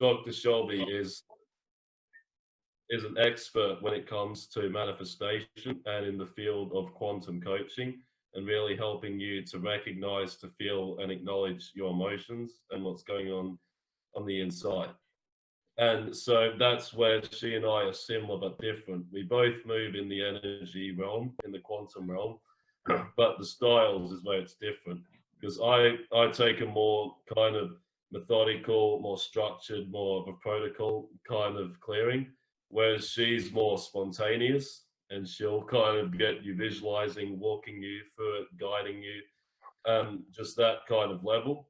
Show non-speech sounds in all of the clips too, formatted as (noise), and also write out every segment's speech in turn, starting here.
Dr. Shelby oh. is is an expert when it comes to manifestation and in the field of quantum coaching and really helping you to recognize, to feel and acknowledge your emotions and what's going on on the inside. And so that's where she and I are similar but different. We both move in the energy realm, in the quantum realm, but the styles is where it's different. Because I, I take a more kind of methodical, more structured, more of a protocol kind of clearing, whereas she's more spontaneous and she'll kind of get you visualizing, walking you through it, guiding you, um, just that kind of level.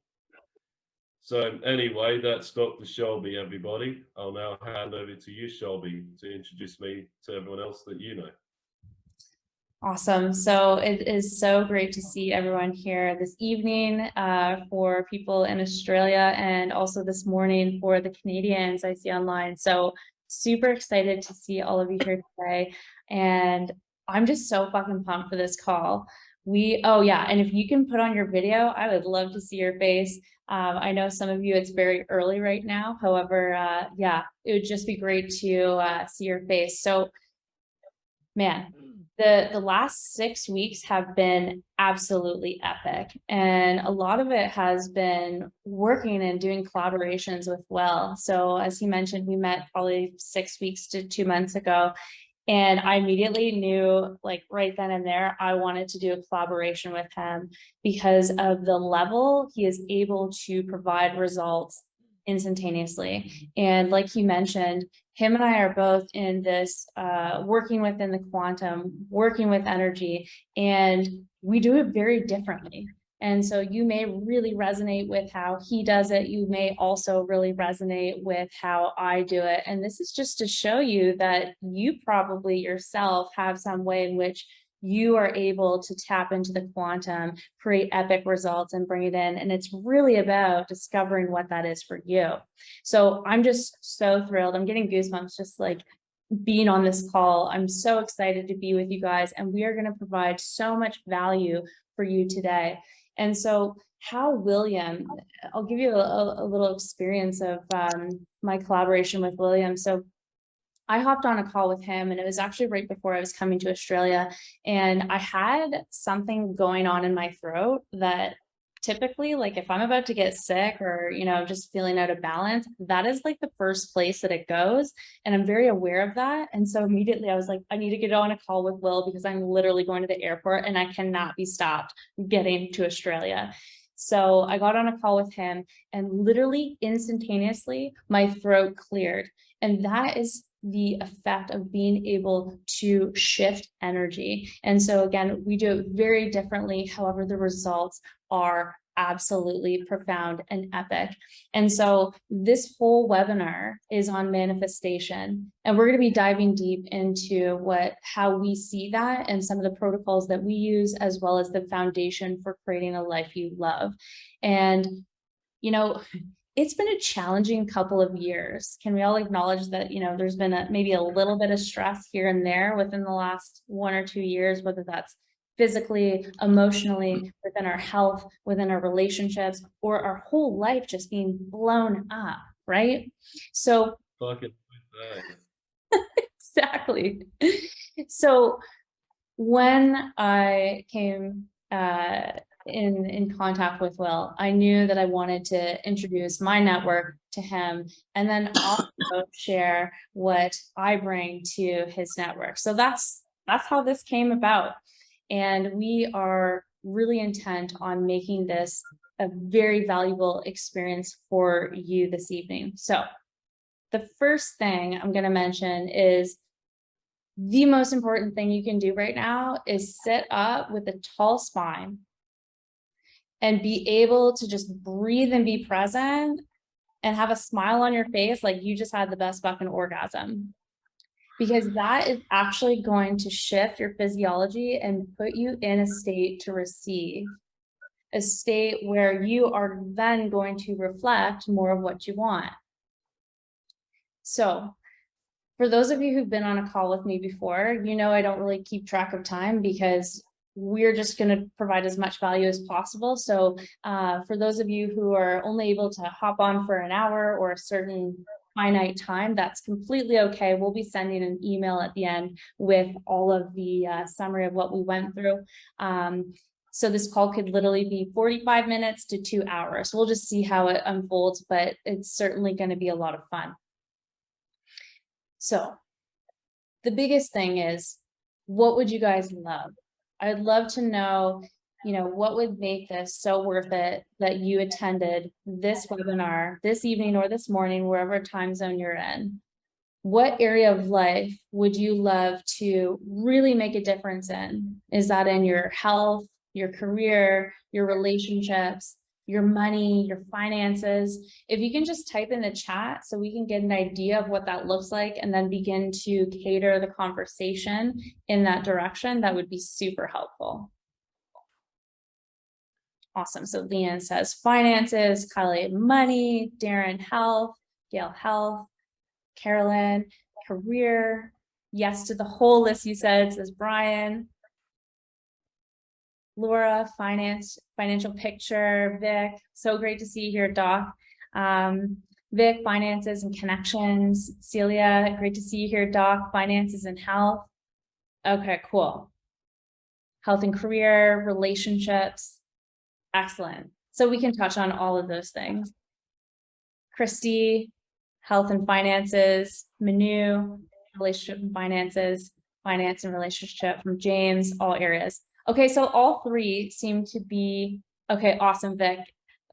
So anyway, that's Dr. Shelby, everybody. I'll now hand over to you, Shelby, to introduce me to everyone else that you know. Awesome. So it is so great to see everyone here this evening uh, for people in Australia and also this morning for the Canadians I see online. So super excited to see all of you here today. And I'm just so fucking pumped for this call. We, oh yeah, and if you can put on your video, I would love to see your face. Um, I know some of you, it's very early right now. However, uh, yeah, it would just be great to uh, see your face. So man, the, the last six weeks have been absolutely epic. And a lot of it has been working and doing collaborations with Will. So as he mentioned, we met probably six weeks to two months ago. And I immediately knew like right then and there, I wanted to do a collaboration with him because of the level he is able to provide results instantaneously. And like you mentioned, him and I are both in this uh, working within the quantum, working with energy, and we do it very differently. And so you may really resonate with how he does it. You may also really resonate with how I do it. And this is just to show you that you probably yourself have some way in which you are able to tap into the quantum, create epic results and bring it in. And it's really about discovering what that is for you. So I'm just so thrilled. I'm getting goosebumps just like being on this call. I'm so excited to be with you guys and we are going to provide so much value for you today. And so how William, I'll give you a, a little experience of um, my collaboration with William. So I hopped on a call with him and it was actually right before I was coming to Australia and I had something going on in my throat that typically like if I'm about to get sick or, you know, just feeling out of balance, that is like the first place that it goes. And I'm very aware of that. And so immediately I was like, I need to get on a call with Will because I'm literally going to the airport and I cannot be stopped getting to Australia. So I got on a call with him and literally instantaneously my throat cleared. And that is the effect of being able to shift energy. And so again, we do it very differently. However, the results are absolutely profound and epic. And so this whole webinar is on manifestation and we're going to be diving deep into what how we see that and some of the protocols that we use as well as the foundation for creating a life you love. And you know, it's been a challenging couple of years. Can we all acknowledge that, you know, there's been a, maybe a little bit of stress here and there within the last one or two years, whether that's physically, emotionally, within our health, within our relationships, or our whole life just being blown up, right? So (laughs) exactly. So when I came uh, in, in contact with Will, I knew that I wanted to introduce my network to him and then also share what I bring to his network. So that's that's how this came about. And we are really intent on making this a very valuable experience for you this evening. So the first thing I'm going to mention is the most important thing you can do right now is sit up with a tall spine and be able to just breathe and be present and have a smile on your face like you just had the best fucking orgasm because that is actually going to shift your physiology and put you in a state to receive a state where you are then going to reflect more of what you want. So for those of you who've been on a call with me before, you know I don't really keep track of time because we're just going to provide as much value as possible. So uh, for those of you who are only able to hop on for an hour or a certain finite time, that's completely okay. We'll be sending an email at the end with all of the uh, summary of what we went through. Um, so this call could literally be 45 minutes to two hours. We'll just see how it unfolds, but it's certainly going to be a lot of fun. So the biggest thing is, what would you guys love? I'd love to know, you know, what would make this so worth it that you attended this webinar this evening or this morning, wherever time zone you're in. What area of life would you love to really make a difference in? Is that in your health, your career, your relationships, your money, your finances. If you can just type in the chat so we can get an idea of what that looks like and then begin to cater the conversation in that direction, that would be super helpful. Awesome. So Leanne says finances, Kylie money, Darren health, Gail health, Carolyn career. Yes to the whole list you said, says Brian. Laura, finance, financial picture, Vic, so great to see you here, Doc. Um, Vic, finances and connections. Celia, great to see you here, Doc, finances and health. Okay, cool. Health and career, relationships. Excellent. So we can touch on all of those things. Christy, health and finances. Manu, relationship and finances. Finance and relationship from James, all areas. Okay, so all three seem to be, okay, awesome, Vic,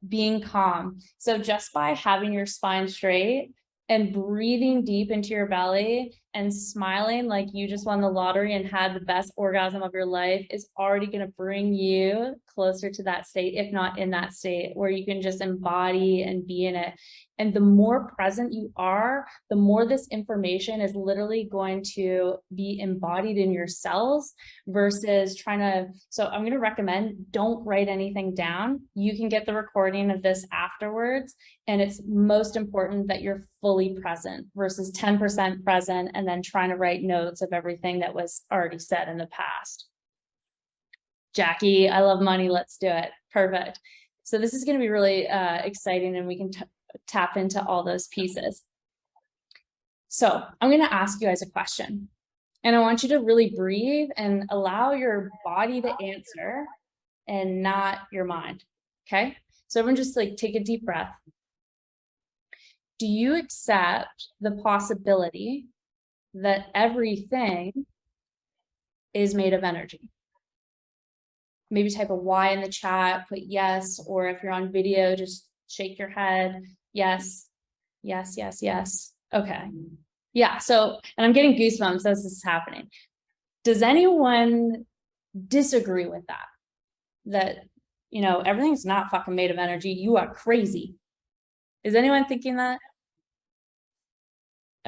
being calm. So just by having your spine straight and breathing deep into your belly and smiling like you just won the lottery and had the best orgasm of your life is already going to bring you closer to that state, if not in that state, where you can just embody and be in it. And the more present you are, the more this information is literally going to be embodied in your cells versus trying to. So I'm going to recommend don't write anything down. You can get the recording of this afterwards. And it's most important that you're fully present versus 10% present and then trying to write notes of everything that was already said in the past. Jackie, I love money. Let's do it. Perfect. So this is going to be really uh, exciting and we can tap into all those pieces. So I'm going to ask you guys a question and I want you to really breathe and allow your body to answer and not your mind. Okay. So everyone just like take a deep breath. Do you accept the possibility that everything is made of energy? Maybe type a Y in the chat, put yes, or if you're on video, just shake your head. Yes, yes, yes, yes. Okay. Yeah, so, and I'm getting goosebumps as this is happening. Does anyone disagree with that? That, you know, everything's not fucking made of energy. You are crazy. Is anyone thinking that?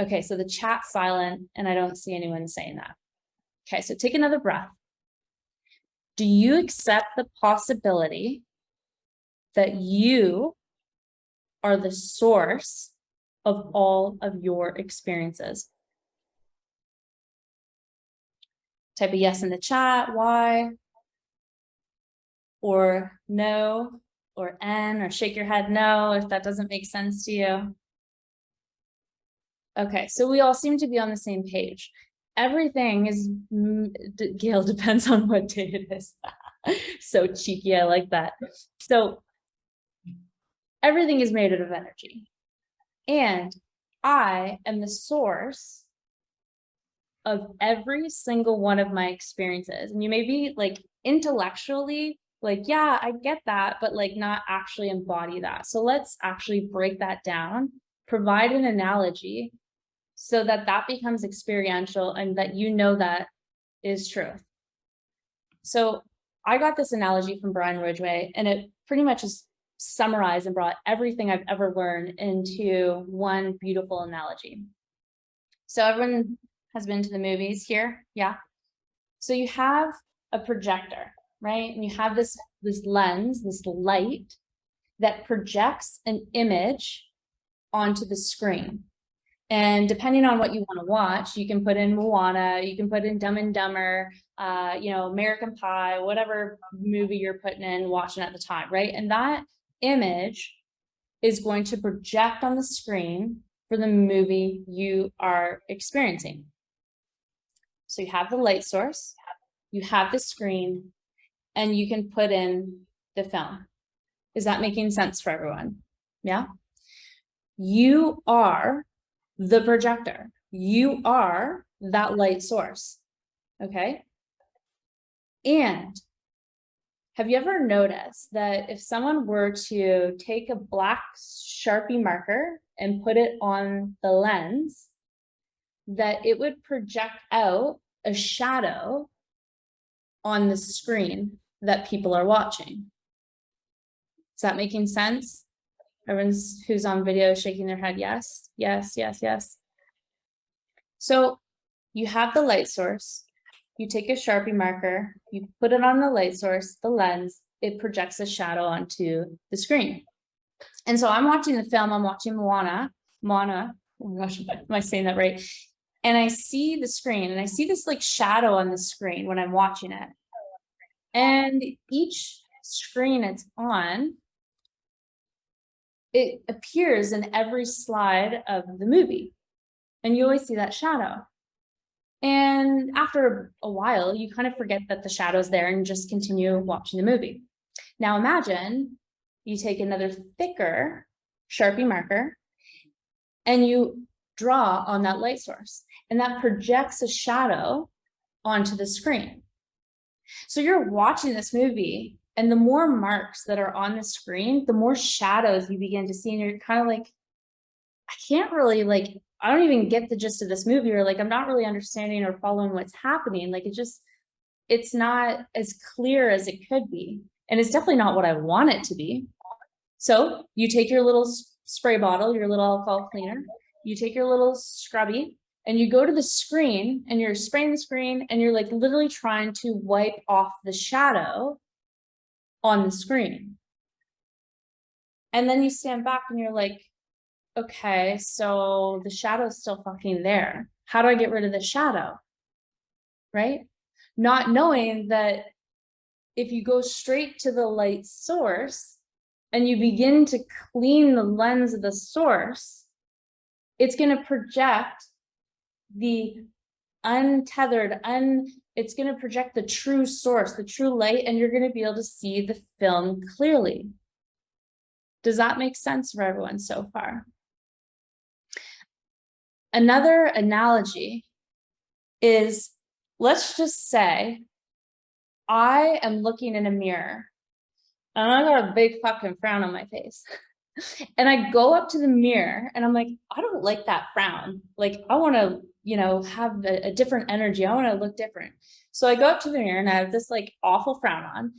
Okay, so the chat's silent and I don't see anyone saying that. Okay, so take another breath. Do you accept the possibility that you are the source of all of your experiences. Type a yes in the chat, why, or no, or N, or shake your head no if that doesn't make sense to you. Okay, so we all seem to be on the same page. Everything is, mm, Gail, (laughs) depends on what day it is. (laughs) so cheeky, I like that. So everything is made out of energy. And I am the source of every single one of my experiences. And you may be like intellectually like, yeah, I get that, but like not actually embody that. So let's actually break that down, provide an analogy so that that becomes experiential and that you know that is truth. So I got this analogy from Brian Ridgway and it pretty much is summarized and brought everything I've ever learned into one beautiful analogy. So everyone has been to the movies here, yeah? So you have a projector, right? And you have this, this lens, this light that projects an image onto the screen. And depending on what you want to watch, you can put in Moana, you can put in Dumb and Dumber, uh, you know, American Pie, whatever movie you're putting in watching at the time, right? And that image is going to project on the screen for the movie you are experiencing. So you have the light source, you have the screen, and you can put in the film. Is that making sense for everyone? Yeah. You are the projector. You are that light source. Okay. And have you ever noticed that if someone were to take a black Sharpie marker and put it on the lens, that it would project out a shadow on the screen that people are watching? Is that making sense? Everyone's who's on video shaking their head, yes, yes, yes, yes. So you have the light source, you take a Sharpie marker, you put it on the light source, the lens, it projects a shadow onto the screen. And so I'm watching the film, I'm watching Moana, Moana, oh my gosh, (laughs) am I saying that right? And I see the screen and I see this like shadow on the screen when I'm watching it. And each screen it's on it appears in every slide of the movie. And you always see that shadow. And after a while, you kind of forget that the shadow's there and just continue watching the movie. Now imagine you take another thicker Sharpie marker and you draw on that light source and that projects a shadow onto the screen. So you're watching this movie and the more marks that are on the screen, the more shadows you begin to see. And you're kind of like, I can't really like, I don't even get the gist of this movie or like, I'm not really understanding or following what's happening. Like it just, it's not as clear as it could be. And it's definitely not what I want it to be. So you take your little spray bottle, your little alcohol cleaner, you take your little scrubby and you go to the screen and you're spraying the screen and you're like literally trying to wipe off the shadow on the screen. And then you stand back and you're like, okay, so the shadow's still fucking there. How do I get rid of the shadow? Right? Not knowing that if you go straight to the light source and you begin to clean the lens of the source, it's going to project the untethered, un it's going to project the true source, the true light, and you're going to be able to see the film clearly. Does that make sense for everyone so far? Another analogy is, let's just say, I am looking in a mirror and I got a big fucking frown on my face. (laughs) and I go up to the mirror and I'm like, I don't like that frown. Like, I want to you know, have a, a different energy. I want to look different. So I go up to the mirror and I have this like awful frown on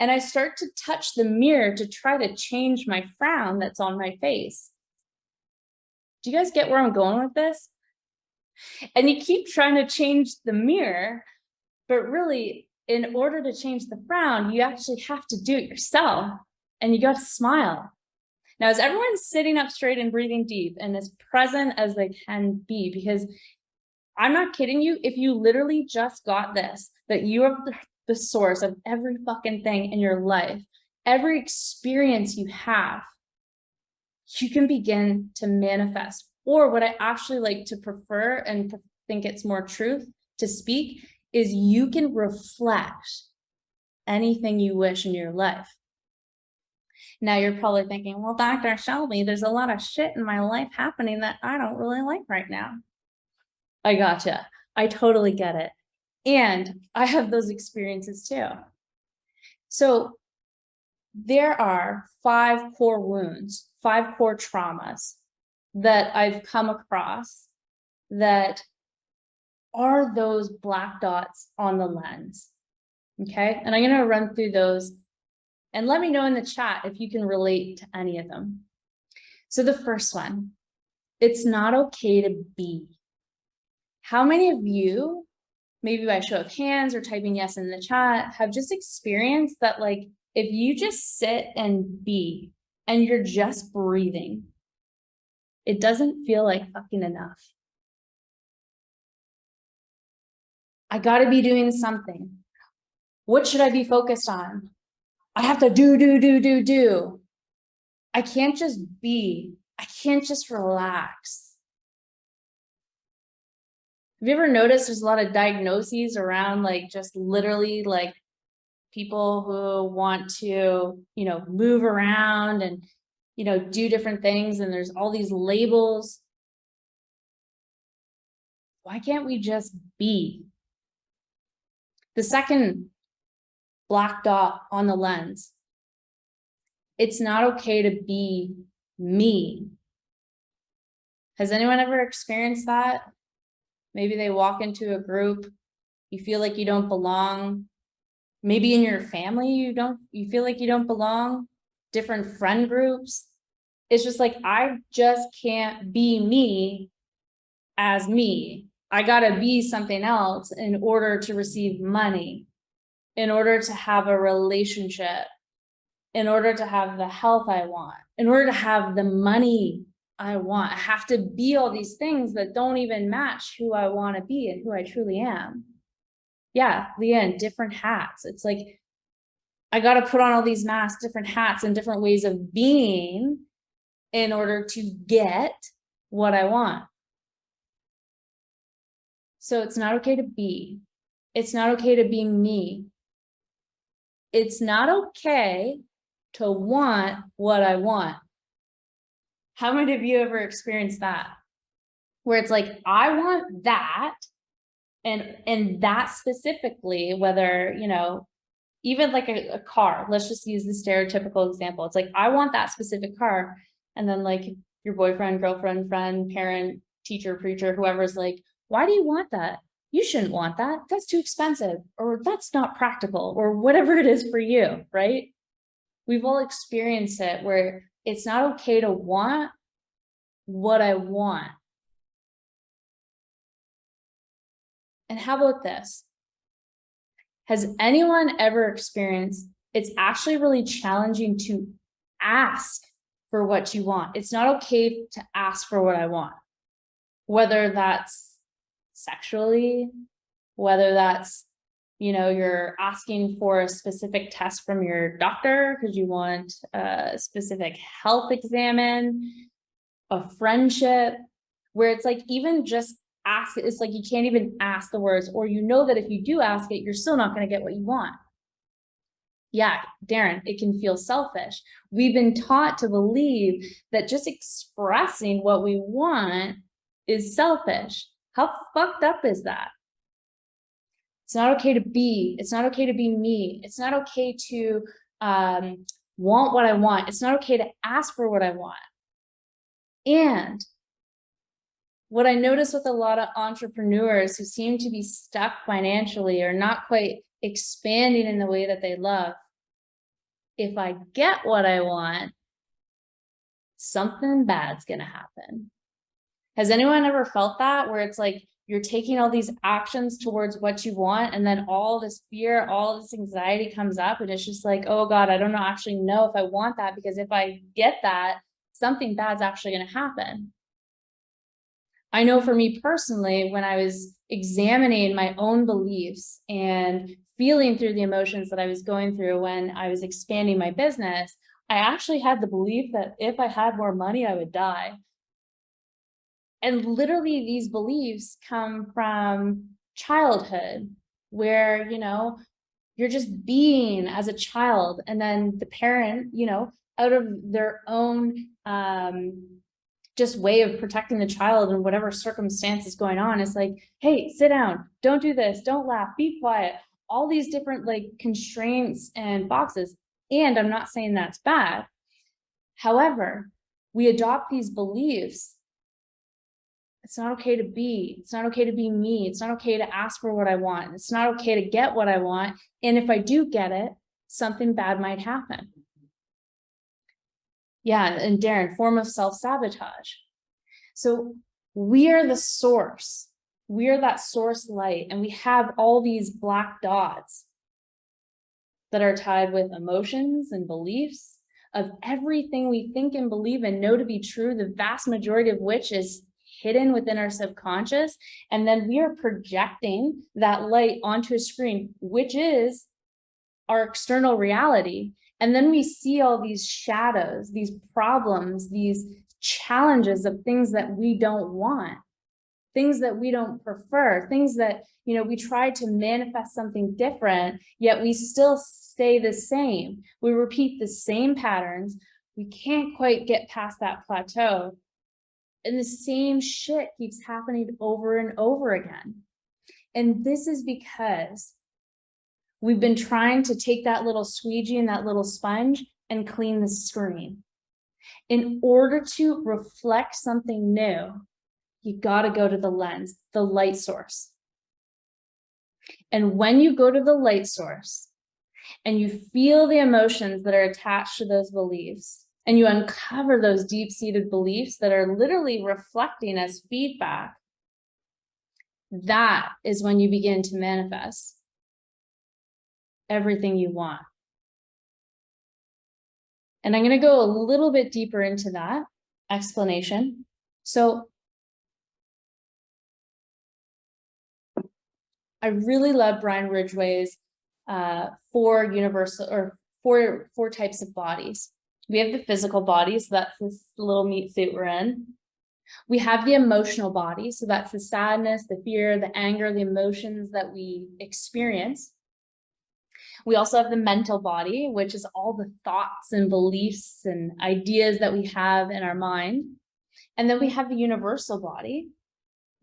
and I start to touch the mirror to try to change my frown that's on my face. Do you guys get where I'm going with this? And you keep trying to change the mirror, but really in order to change the frown, you actually have to do it yourself and you got to smile. Now, is everyone sitting up straight and breathing deep and as present as they can be? Because I'm not kidding you. If you literally just got this, that you are the source of every fucking thing in your life, every experience you have, you can begin to manifest. Or what I actually like to prefer and think it's more truth to speak is you can reflect anything you wish in your life. Now you're probably thinking, well, Dr. Shelby, there's a lot of shit in my life happening that I don't really like right now. I gotcha. I totally get it. And I have those experiences too. So there are five core wounds, five core traumas that I've come across that are those black dots on the lens. Okay, and I'm going to run through those and let me know in the chat if you can relate to any of them. So the first one, it's not okay to be. How many of you, maybe by show of hands or typing yes in the chat, have just experienced that like, if you just sit and be, and you're just breathing, it doesn't feel like fucking enough. I gotta be doing something. What should I be focused on? I have to do, do, do, do, do. I can't just be. I can't just relax. Have you ever noticed there's a lot of diagnoses around like just literally like people who want to, you know, move around and, you know, do different things and there's all these labels. Why can't we just be? The second black dot on the lens. It's not okay to be me. Has anyone ever experienced that? Maybe they walk into a group, you feel like you don't belong. Maybe in your family, you don't, you feel like you don't belong, different friend groups. It's just like, I just can't be me as me. I gotta be something else in order to receive money, in order to have a relationship, in order to have the health I want, in order to have the money I want. I have to be all these things that don't even match who I want to be and who I truly am. Yeah, Leanne, different hats. It's like, I got to put on all these masks, different hats and different ways of being in order to get what I want. So it's not okay to be. It's not okay to be me. It's not okay to want what I want. How many of you ever experienced that? Where it's like, I want that, and and that specifically, whether, you know, even like a, a car, let's just use the stereotypical example. It's like, I want that specific car. And then like your boyfriend, girlfriend, friend, parent, teacher, preacher, whoever's like, why do you want that? You shouldn't want that. That's too expensive, or that's not practical, or whatever it is for you, right? We've all experienced it where it's not okay to want what I want. And how about this? Has anyone ever experienced it's actually really challenging to ask for what you want. It's not okay to ask for what I want, whether that's sexually, whether that's you know, you're asking for a specific test from your doctor because you want a specific health examine, a friendship, where it's like even just ask it's like you can't even ask the words, or you know that if you do ask it, you're still not going to get what you want. Yeah, Darren, it can feel selfish. We've been taught to believe that just expressing what we want is selfish. How fucked up is that? It's not okay to be. It's not okay to be me. It's not okay to um, want what I want. It's not okay to ask for what I want. And what I notice with a lot of entrepreneurs who seem to be stuck financially or not quite expanding in the way that they love, if I get what I want, something bad's going to happen. Has anyone ever felt that where it's like you're taking all these actions towards what you want and then all this fear all this anxiety comes up and it's just like oh god i don't actually know if i want that because if i get that something bad's actually going to happen. I know for me personally when i was examining my own beliefs and feeling through the emotions that i was going through when i was expanding my business i actually had the belief that if i had more money i would die and literally these beliefs come from childhood where, you know, you're just being as a child and then the parent, you know, out of their own um, just way of protecting the child in whatever circumstance is going on. It's like, hey, sit down, don't do this, don't laugh, be quiet. All these different like constraints and boxes. And I'm not saying that's bad. However, we adopt these beliefs it's not okay to be. It's not okay to be me. It's not okay to ask for what I want. It's not okay to get what I want. And if I do get it, something bad might happen. Yeah, and Darren, form of self-sabotage. So we are the source. We are that source light, and we have all these black dots that are tied with emotions and beliefs of everything we think and believe and know to be true, the vast majority of which is hidden within our subconscious. And then we are projecting that light onto a screen, which is our external reality. And then we see all these shadows, these problems, these challenges of things that we don't want, things that we don't prefer, things that, you know, we try to manifest something different, yet we still stay the same. We repeat the same patterns. We can't quite get past that plateau. And the same shit keeps happening over and over again. And this is because we've been trying to take that little squeegee and that little sponge and clean the screen. In order to reflect something new, you got to go to the lens, the light source. And when you go to the light source and you feel the emotions that are attached to those beliefs, and you uncover those deep-seated beliefs that are literally reflecting as feedback, that is when you begin to manifest everything you want. And I'm going to go a little bit deeper into that explanation. So I really love Brian Ridgway's uh, four universal or four, four types of bodies. We have the physical body, so that's this little meat suit we're in. We have the emotional body, so that's the sadness, the fear, the anger, the emotions that we experience. We also have the mental body, which is all the thoughts and beliefs and ideas that we have in our mind. And then we have the universal body,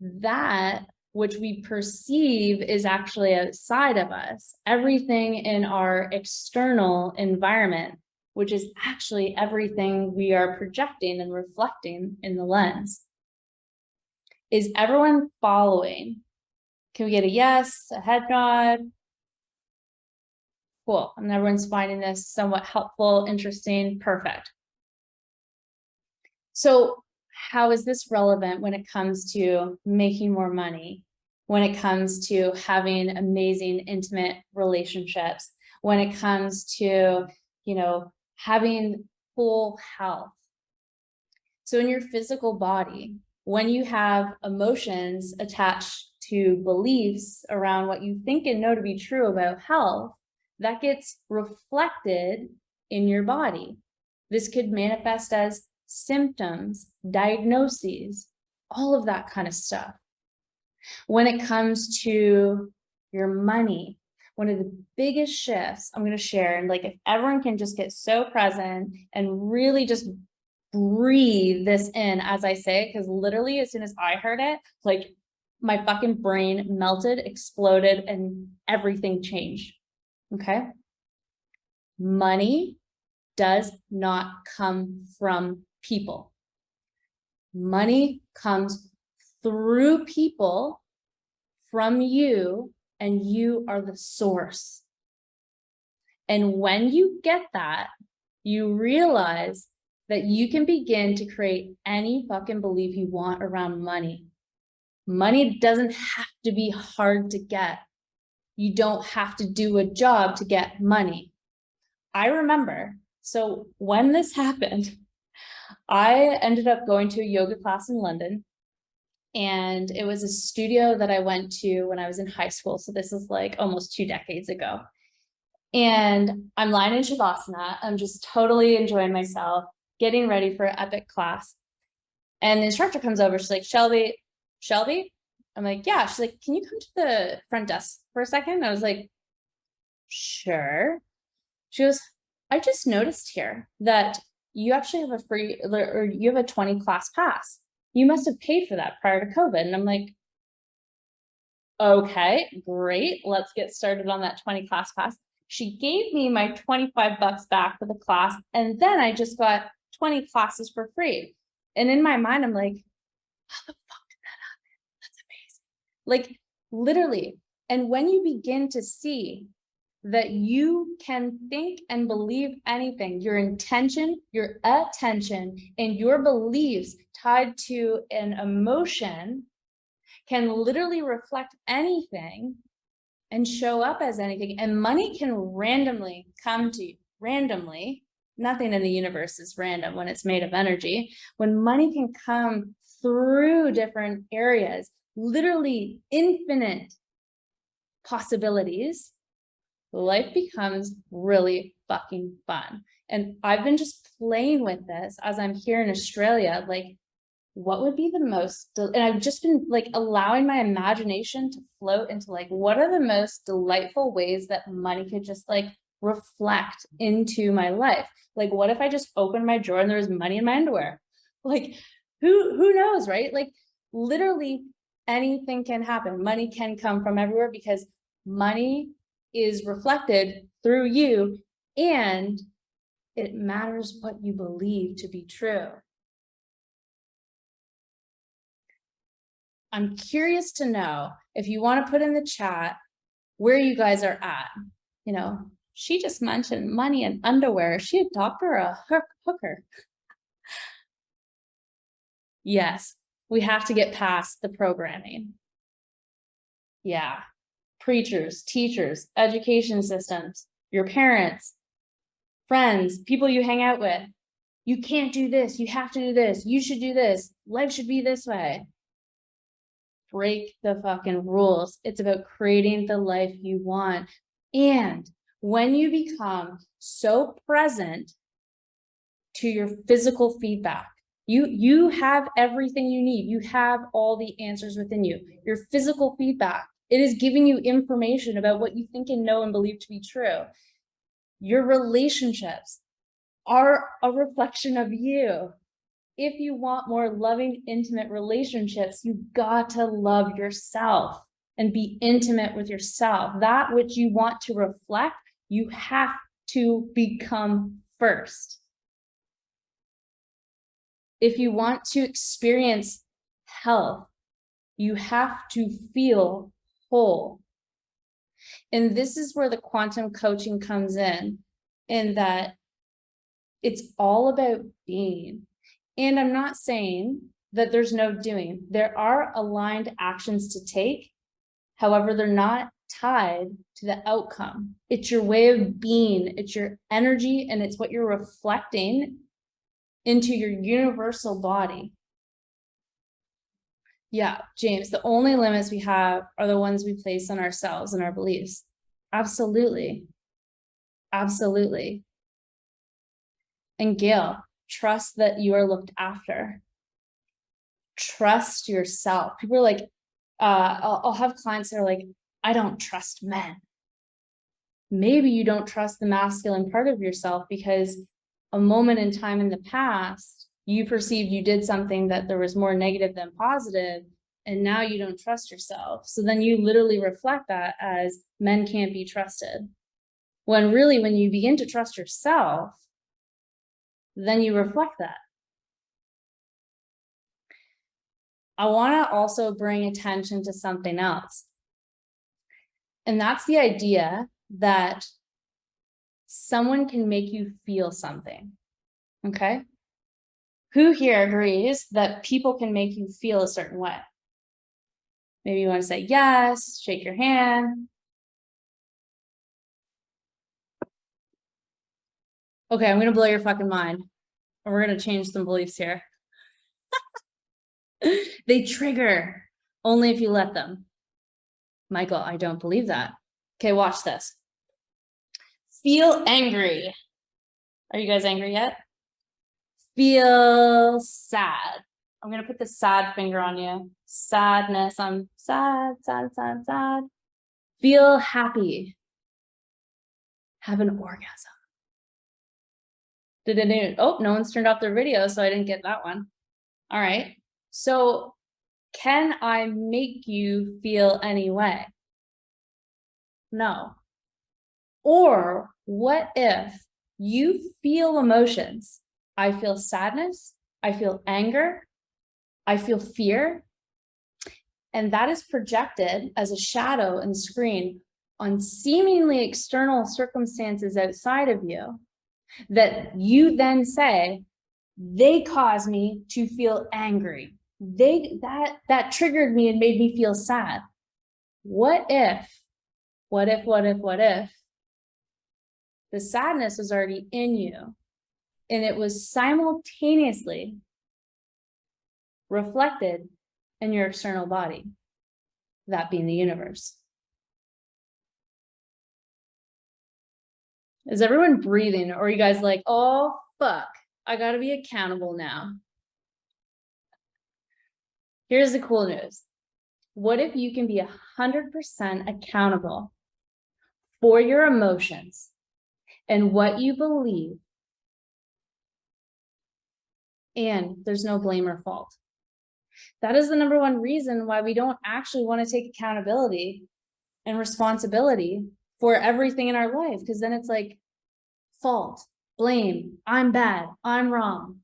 that which we perceive is actually outside of us, everything in our external environment, which is actually everything we are projecting and reflecting in the lens. Is everyone following? Can we get a yes, a head nod? Cool. And everyone's finding this somewhat helpful, interesting, perfect. So how is this relevant when it comes to making more money, when it comes to having amazing, intimate relationships, when it comes to, you know, having full health? So in your physical body, when you have emotions attached to beliefs around what you think and know to be true about health, that gets reflected in your body. This could manifest as symptoms, diagnoses, all of that kind of stuff. When it comes to your money, one of the biggest shifts I'm going to share, and like if everyone can just get so present and really just breathe this in as I say it, because literally as soon as I heard it, like my fucking brain melted, exploded, and everything changed. Okay. Money does not come from people. Money comes through people from you and you are the source. And when you get that, you realize that you can begin to create any fucking belief you want around money. Money doesn't have to be hard to get you don't have to do a job to get money. I remember, so when this (laughs) happened, I ended up going to a yoga class in London and it was a studio that I went to when I was in high school. So this is like almost two decades ago. And I'm lying in Shavasana. I'm just totally enjoying myself, getting ready for an epic class. And the instructor comes over. She's like, Shelby, Shelby, I'm like, yeah. She's like, can you come to the front desk for a second? I was like, sure. She goes, I just noticed here that you actually have a free or you have a 20 class pass. You must have paid for that prior to COVID. And I'm like, okay, great. Let's get started on that 20 class pass. She gave me my 25 bucks back for the class. And then I just got 20 classes for free. And in my mind, I'm like, how the fuck did that happen? That's amazing. like literally. And when you begin to see that you can think and believe anything, your intention, your attention, and your beliefs tied to an emotion can literally reflect anything and show up as anything. And money can randomly come to you, randomly, nothing in the universe is random when it's made of energy. When money can come through different areas, literally infinite possibilities, life becomes really fucking fun. And I've been just playing with this as I'm here in Australia, like what would be the most, and I've just been like allowing my imagination to float into like, what are the most delightful ways that money could just like reflect into my life? Like, what if I just opened my drawer and there was money in my underwear? Like, who, who knows, right? Like literally anything can happen. Money can come from everywhere because money is reflected through you and it matters what you believe to be true. I'm curious to know if you want to put in the chat where you guys are at. You know, she just mentioned money and underwear. Is she a doctor or a hooker? (laughs) yes, we have to get past the programming. Yeah, preachers, teachers, education systems, your parents, friends, people you hang out with. You can't do this. You have to do this. You should do this. Life should be this way. Break the fucking rules. It's about creating the life you want. And when you become so present to your physical feedback, you, you have everything you need. You have all the answers within you. Your physical feedback it is giving you information about what you think and know and believe to be true. Your relationships are a reflection of you. If you want more loving, intimate relationships, you've got to love yourself and be intimate with yourself. That which you want to reflect, you have to become first. If you want to experience health, you have to feel whole. And this is where the quantum coaching comes in, in that it's all about being. And I'm not saying that there's no doing. There are aligned actions to take. However, they're not tied to the outcome. It's your way of being, it's your energy, and it's what you're reflecting into your universal body. Yeah, James, the only limits we have are the ones we place on ourselves and our beliefs. Absolutely. Absolutely. And Gail, trust that you are looked after. Trust yourself. People are like, uh, I'll, I'll have clients that are like, I don't trust men. Maybe you don't trust the masculine part of yourself because a moment in time in the past, you perceived you did something that there was more negative than positive, and now you don't trust yourself. So then you literally reflect that as men can't be trusted. When really, when you begin to trust yourself, then you reflect that. I want to also bring attention to something else. And that's the idea that someone can make you feel something. Okay. Who here agrees that people can make you feel a certain way? Maybe you want to say yes, shake your hand. Okay, I'm going to blow your fucking mind. And we're going to change some beliefs here. (laughs) they trigger only if you let them. Michael, I don't believe that. Okay, watch this. Feel angry. Are you guys angry yet? Feel sad. I'm going to put the sad finger on you. Sadness. I'm sad, sad, sad, sad. Feel happy. Have an orgasm. Did it? Oh, no one's turned off their video, so I didn't get that one. All right. So can I make you feel any way? No. Or what if you feel emotions I feel sadness, I feel anger, I feel fear. And that is projected as a shadow and screen on seemingly external circumstances outside of you that you then say, they caused me to feel angry. They that that triggered me and made me feel sad. What if, what if, what if, what if the sadness was already in you And it was simultaneously reflected in your external body, that being the universe. Is everyone breathing? Or are you guys like, oh, fuck, I gotta be accountable now? Here's the cool news. What if you can be a hundred percent accountable for your emotions and what you believe? And there's no blame or fault. That is the number one reason why we don't actually want to take accountability and responsibility for everything in our life, because then it's like fault, blame, I'm bad, I'm wrong.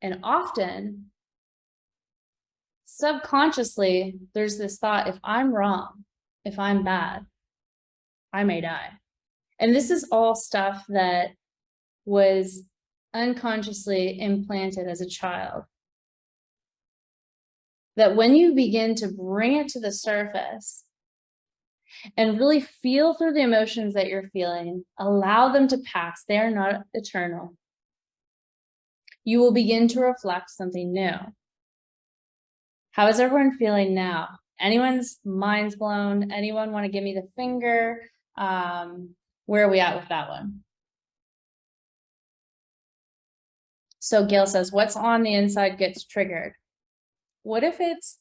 And often, subconsciously, there's this thought, if I'm wrong, if I'm bad, I may die. And this is all stuff that was unconsciously implanted as a child. That when you begin to bring it to the surface and really feel through the emotions that you're feeling, allow them to pass, they are not eternal. You will begin to reflect something new. How is everyone feeling now? Anyone's mind's blown? Anyone want to give me the finger? Um, where are we at with that one? So Gail says, what's on the inside gets triggered. What if it's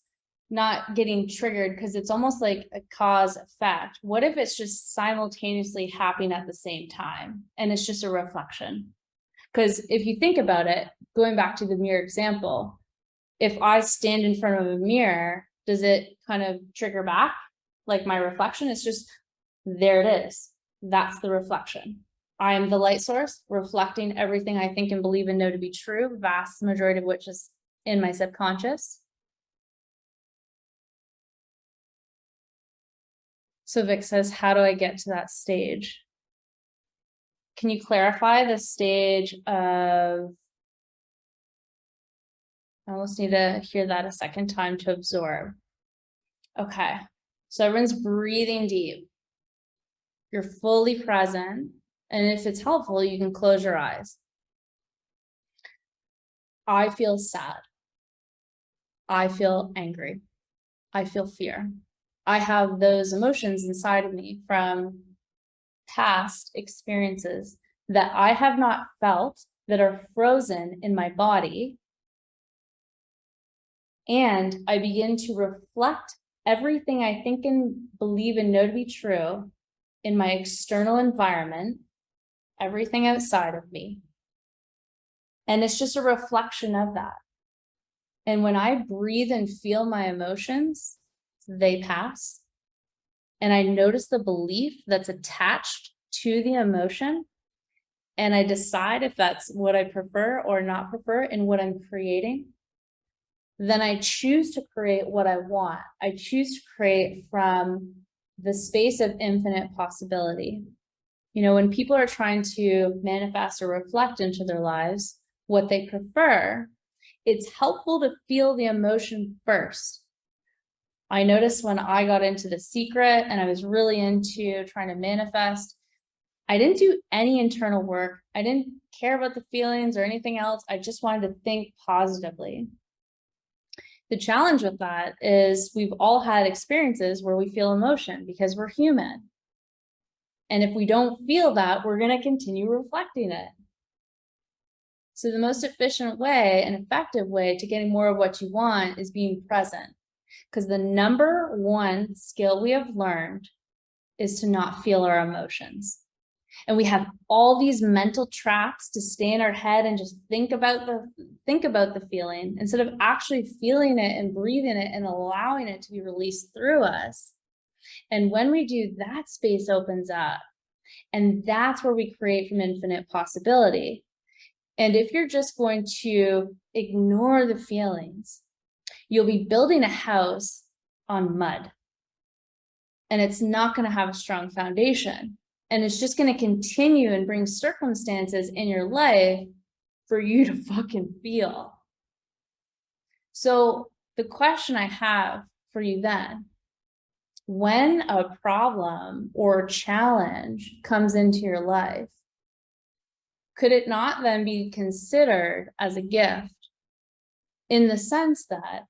not getting triggered because it's almost like a cause effect? What if it's just simultaneously happening at the same time and it's just a reflection? Because if you think about it, going back to the mirror example, if I stand in front of a mirror, does it kind of trigger back like my reflection? It's just there it is. That's the reflection. I am the light source, reflecting everything I think and believe and know to be true, vast majority of which is in my subconscious. So Vic says, how do I get to that stage? Can you clarify the stage of, I almost need to hear that a second time to absorb. Okay, so everyone's breathing deep. You're fully present. And if it's helpful, you can close your eyes. I feel sad. I feel angry. I feel fear. I have those emotions inside of me from past experiences that I have not felt that are frozen in my body. And I begin to reflect everything I think and believe and know to be true in my external environment everything outside of me. And it's just a reflection of that. And when I breathe and feel my emotions, they pass. And I notice the belief that's attached to the emotion. And I decide if that's what I prefer or not prefer in what I'm creating. Then I choose to create what I want. I choose to create from the space of infinite possibility. You know, when people are trying to manifest or reflect into their lives, what they prefer, it's helpful to feel the emotion first. I noticed when I got into The Secret and I was really into trying to manifest, I didn't do any internal work. I didn't care about the feelings or anything else. I just wanted to think positively. The challenge with that is we've all had experiences where we feel emotion because we're human. And if we don't feel that, we're going to continue reflecting it. So the most efficient way and effective way to getting more of what you want is being present. Because the number one skill we have learned is to not feel our emotions. And we have all these mental traps to stay in our head and just think about the think about the feeling instead of actually feeling it and breathing it and allowing it to be released through us. And when we do, that space opens up. And that's where we create from infinite possibility. And if you're just going to ignore the feelings, you'll be building a house on mud. And it's not going to have a strong foundation. And it's just going to continue and bring circumstances in your life for you to fucking feel. So the question I have for you then when a problem or challenge comes into your life, could it not then be considered as a gift? In the sense that,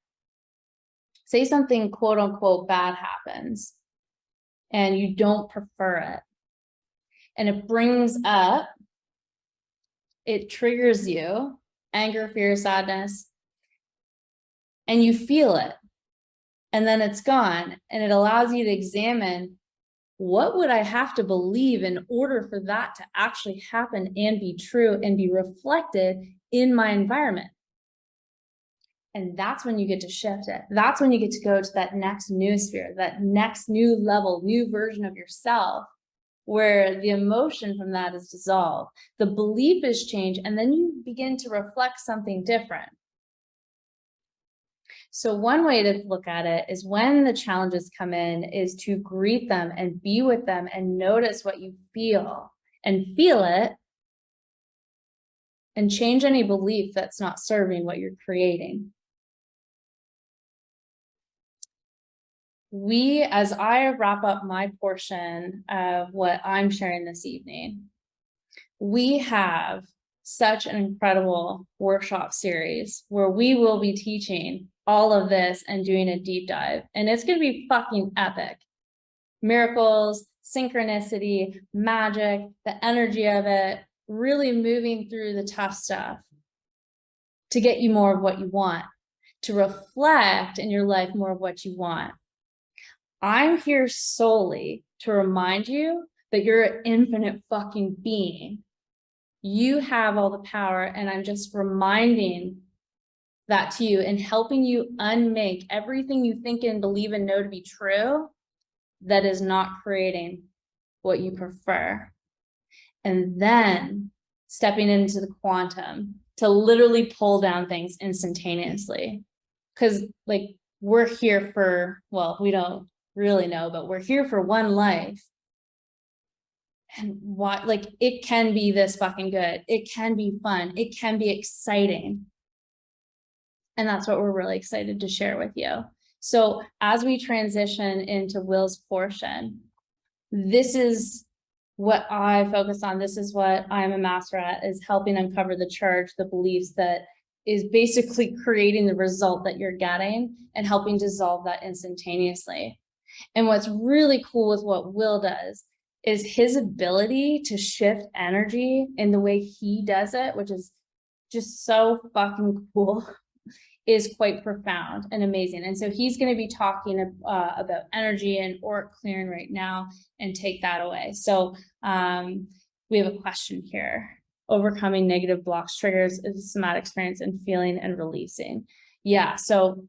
say something quote unquote bad happens and you don't prefer it. And it brings up, it triggers you, anger, fear, sadness, and you feel it. And then it's gone and it allows you to examine what would I have to believe in order for that to actually happen and be true and be reflected in my environment? And that's when you get to shift it. That's when you get to go to that next new sphere, that next new level, new version of yourself, where the emotion from that is dissolved. The belief is changed, and then you begin to reflect something different. So one way to look at it is when the challenges come in is to greet them and be with them and notice what you feel and feel it and change any belief that's not serving what you're creating. We, as I wrap up my portion of what I'm sharing this evening, we have such an incredible workshop series where we will be teaching all of this and doing a deep dive. And it's going to be fucking epic. Miracles, synchronicity, magic, the energy of it, really moving through the tough stuff to get you more of what you want, to reflect in your life more of what you want. I'm here solely to remind you that you're an infinite fucking being. You have all the power and I'm just reminding that to you and helping you unmake everything you think and believe and know to be true that is not creating what you prefer. And then stepping into the quantum to literally pull down things instantaneously. Because like we're here for, well, we don't really know, but we're here for one life. And what, like, it can be this fucking good. It can be fun. It can be exciting. And that's what we're really excited to share with you. So as we transition into Will's portion, this is what I focus on. This is what I'm a master at is helping uncover the charge, the beliefs that is basically creating the result that you're getting and helping dissolve that instantaneously. And what's really cool with what Will does is his ability to shift energy in the way he does it, which is just so fucking cool (laughs) is quite profound and amazing. And so he's going to be talking uh, about energy and auric clearing right now and take that away. So um, we have a question here. Overcoming negative blocks triggers is a somatic experience and feeling and releasing. Yeah, so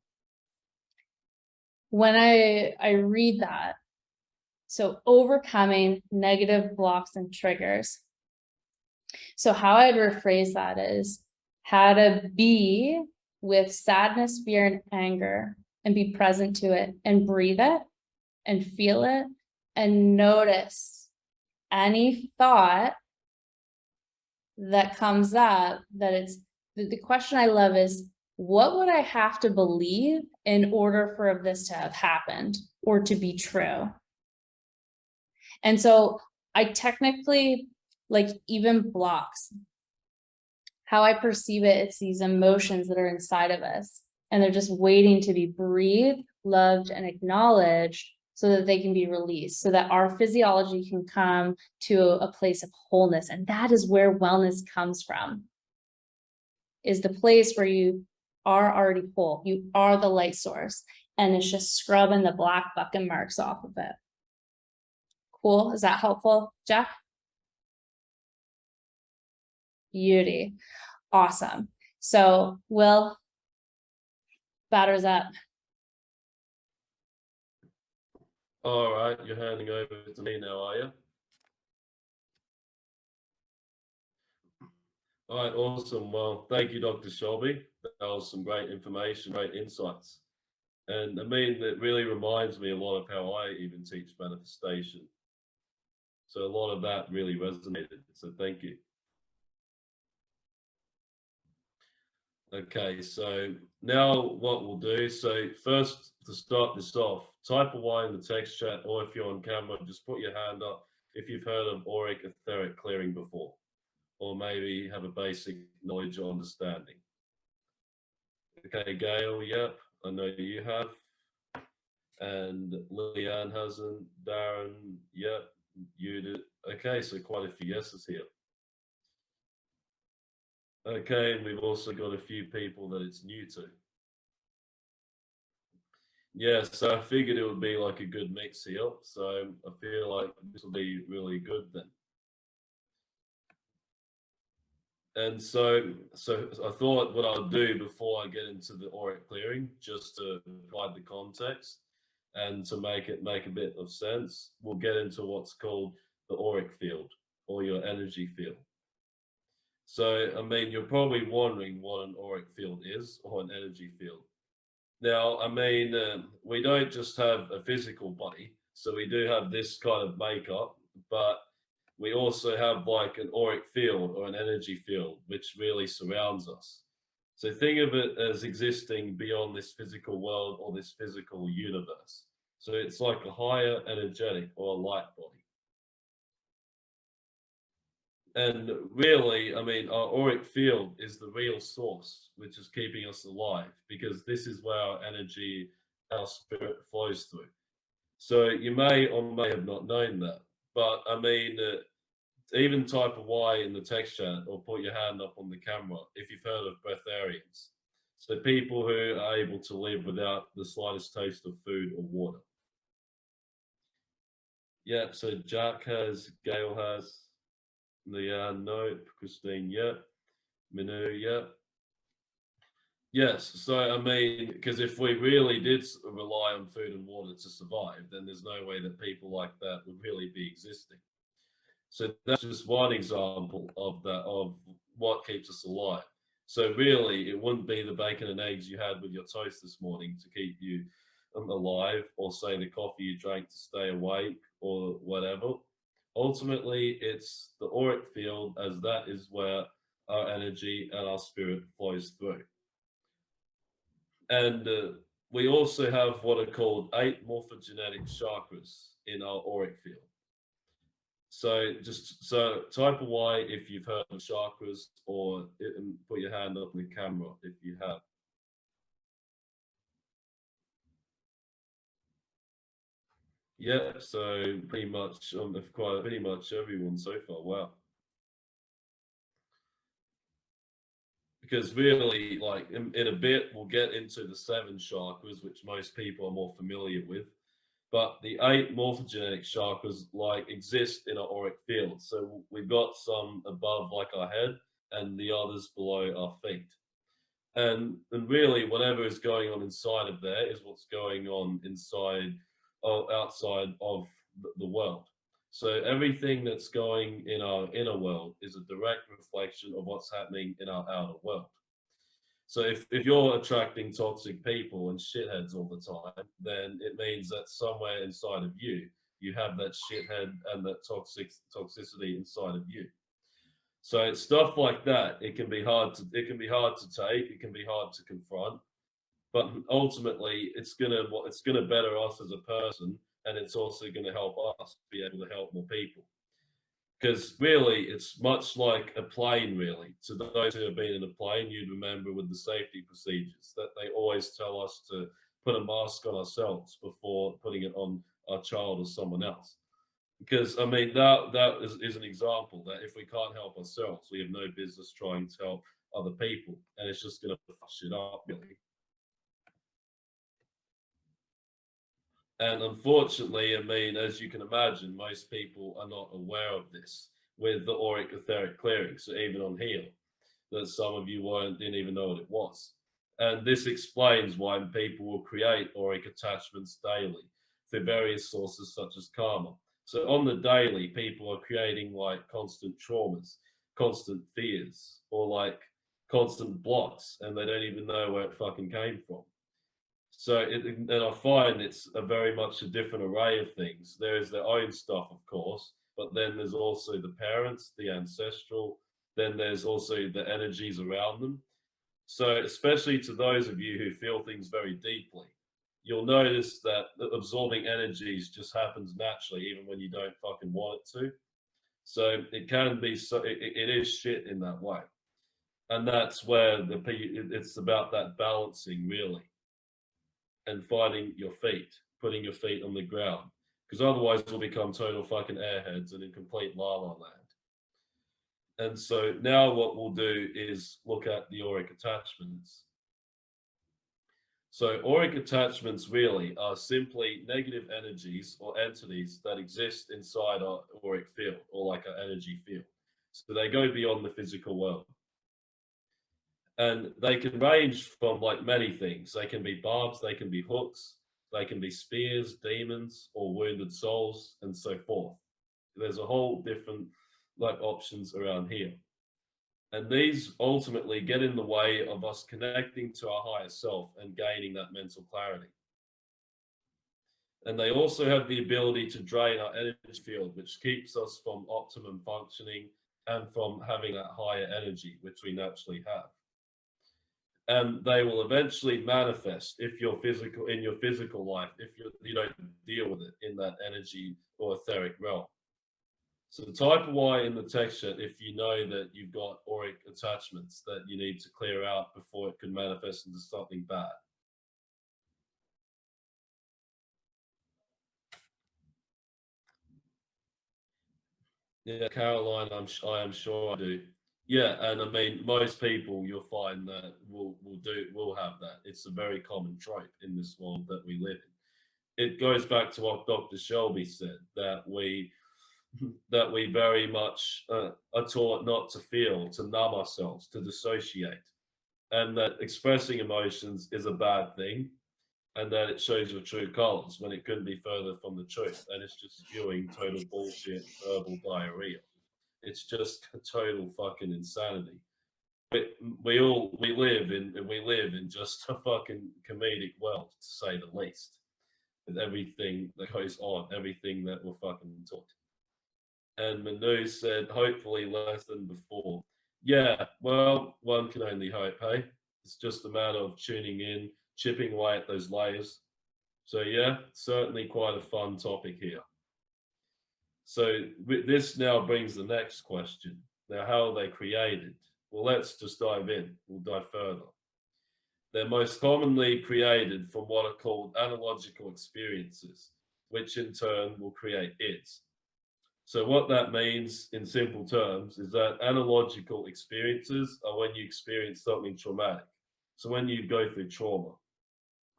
when I, I read that, so overcoming negative blocks and triggers. So how I'd rephrase that is how to be with sadness, fear, and anger and be present to it and breathe it and feel it and notice any thought that comes up that it's the, the question I love is what would I have to believe in order for this to have happened or to be true? And so I technically like even blocks how I perceive it, it's these emotions that are inside of us and they're just waiting to be breathed, loved, and acknowledged so that they can be released, so that our physiology can come to a place of wholeness. And that is where wellness comes from, is the place where you are already whole. You are the light source. And it's just scrubbing the black bucket marks off of it. Cool. Is that helpful, Jeff? Beauty. Awesome. So Will, batters up. All right, you're handing over to me now, are you? All right, awesome. Well, thank you, Dr. Shelby. That was some great information, great insights. And I mean, it really reminds me a lot of how I even teach manifestation. So a lot of that really resonated. So thank you. Okay, so now what we'll do, so first to start this off, type away in the text chat or if you're on camera, just put your hand up if you've heard of auric etheric clearing before. or maybe have a basic knowledge or understanding. Okay, Gail, yep, I know you have. And Leanne hasn't, Darren, yep, you did. Okay, so quite a few yeses here. Okay, and we've also got a few people that it's new to. Yeah, so I figured it would be like a good mix here. So I feel like this will be really good then. And so, so I thought what I'll do before I get into the auric clearing, just to provide the context and to make it make a bit of sense, we'll get into what's called the auric field or your energy field. So, I mean, you're probably wondering what an auric field is or an energy field. Now, I mean, uh, we don't just have a physical body, so we do have this kind of makeup, but we also have like an auric field or an energy field, which really surrounds us. So think of it as existing beyond this physical world or this physical universe. So it's like a higher energetic or a light body. And really, I mean, our auric field is the real source, which is keeping us alive, because this is where our energy, our spirit flows through. So you may or may have not known that, but I mean, uh, even type a Y in the text chat or put your hand up on the camera if you've heard of breatharians. So people who are able to live without the slightest taste of food or water. Yeah, so Jack has, Gail has, Leanne, nope. Christine, yep. Minu, yep. Yes, so I mean, because if we really did rely on food and water to survive, then there's no way that people like that would really be existing. So that's just one example of that of what keeps us alive. So really, it wouldn't be the bacon and eggs you had with your toast this morning to keep you um, alive, or say the coffee you drank to stay awake, or whatever ultimately it's the auric field as that is where our energy and our spirit flows through. And uh, we also have what are called eight morphogenetic chakras in our auric field. So just so type a Y if you've heard of chakras or put your hand up on the camera if you have. Yeah, so pretty much um, quite pretty much everyone so far. Wow. Because really, like in, in a bit, we'll get into the seven chakras, which most people are more familiar with. But the eight morphogenetic chakras like exist in our auric field. So we've got some above like our head and the others below our feet. And, and really, whatever is going on inside of there is what's going on inside outside of the world. So everything that's going in our inner world is a direct reflection of what's happening in our outer world. So if, if you're attracting toxic people and shitheads all the time, then it means that somewhere inside of you, you have that shithead and that toxic toxicity inside of you. So it's stuff like that. It can be hard to it can be hard to take. It can be hard to confront but ultimately it's gonna it's gonna better us as a person and it's also going to help us be able to help more people. Because really it's much like a plane really. To those who have been in a plane you'd remember with the safety procedures that they always tell us to put a mask on ourselves before putting it on our child or someone else. Because i mean that that is, is an example that if we can't help ourselves we have no business trying to help other people and it's just going to fuck it up really And unfortunately, I mean, as you can imagine, most people are not aware of this with the auric etheric clearing. So even on here, that some of you weren't didn't even know what it was. And this explains why people will create auric attachments daily for various sources such as karma. So on the daily, people are creating like constant traumas, constant fears, or like constant blocks, and they don't even know where it fucking came from. So, it, and I find it's a very much a different array of things. There is their own stuff, of course, but then there's also the parents, the ancestral, then there's also the energies around them. So, especially to those of you who feel things very deeply, you'll notice that absorbing energies just happens naturally, even when you don't fucking want it to. So it can be so it, it is shit in that way, and that's where the it's about that balancing really, and finding your feet, putting your feet on the ground, because otherwise we'll become total fucking airheads and in complete la la land. And so now what we'll do is look at the auric attachments. So auric attachments really are simply negative energies or entities that exist inside our auric field or like our energy field. So they go beyond the physical world. And they can range from like many things. They can be barbs, they can be hooks, they can be spears, demons, or wounded souls, and so forth. There's a whole different like options around here. And these ultimately get in the way of us connecting to our higher self and gaining that mental clarity. And they also have the ability to drain our energy field, which keeps us from optimum functioning and from having that higher energy, which we naturally have. And they will eventually manifest if you're physical in your physical life, if you you don't deal with it in that energy or etheric realm. So the type Y in the texture if you know that you've got auric attachments that you need to clear out before it could manifest into something bad. Yeah, Caroline, I'm I am sure I do. Yeah, and I mean most people you'll find that will will do will have that. It's a very common trope in this world that we live in. It goes back to what Dr. Shelby said that we (laughs) that we very much uh, are taught not to feel, to numb ourselves, to dissociate, and that expressing emotions is a bad thing, and that it shows your true colors when it couldn't be further from the truth, and it's just spewing total bullshit, verbal diarrhea. It's just a total fucking insanity. We, we all we live in we live in just a fucking comedic world, to say the least, with everything that goes on, everything that we're fucking taught and Manu said, hopefully less than before. Yeah, well, one can only hope, hey? It's just a matter of tuning in, chipping away at those layers. So yeah, certainly quite a fun topic here. So this now brings the next question. Now, how are they created? Well, let's just dive in. We'll dive further. They're most commonly created from what are called analogical experiences, which in turn will create ids. So what that means in simple terms is that analogical experiences are when you experience something traumatic. So when you go through trauma,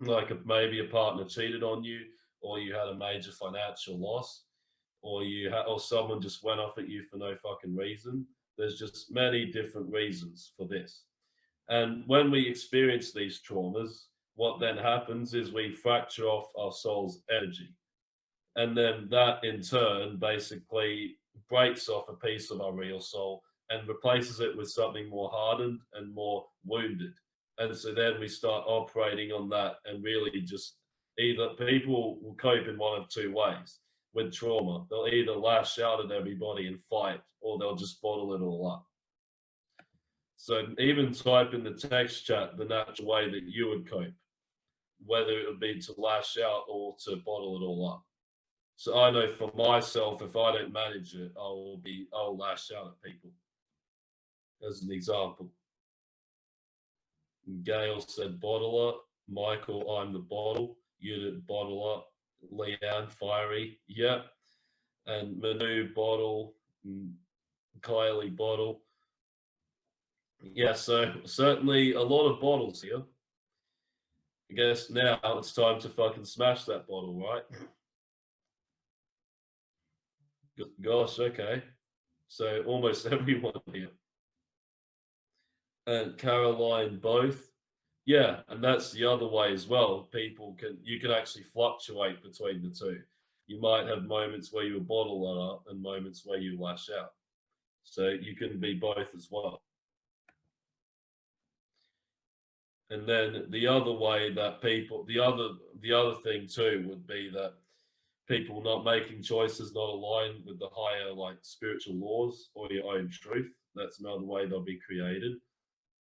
hmm. like if maybe a partner cheated on you, or you had a major financial loss, or you had, or someone just went off at you for no fucking reason. There's just many different reasons for this. And when we experience these traumas, what then happens is we fracture off our soul's energy and then that in turn basically breaks off a piece of our real soul and replaces it with something more hardened and more wounded. And so then we start operating on that and really just either people will cope in one of two ways with trauma. They'll either lash out at everybody and fight, or they'll just bottle it all up. So even type in the text chat the natural way that you would cope, whether it would be to lash out or to bottle it all up. So I know for myself, if I don't manage it, I will be, I'll lash out at people. As an example. Gail said bottle up. Michael, I'm the bottle. You did bottle up. Leanne, fiery. Yep. And Manu, bottle. Mm, Kylie, bottle. Yeah, so certainly a lot of bottles here. I guess now it's time to fucking smash that bottle, right? Gosh, okay. So almost (laughs) everyone here. And Caroline both. Yeah, and that's the other way as well. People can you can actually fluctuate between the two. You might have moments where you bottle up and moments where you lash out. So you can be both as well. And then the other way that people the other the other thing too would be that people not making choices not aligned with the higher like spiritual laws or your own truth. That's another way they'll be created.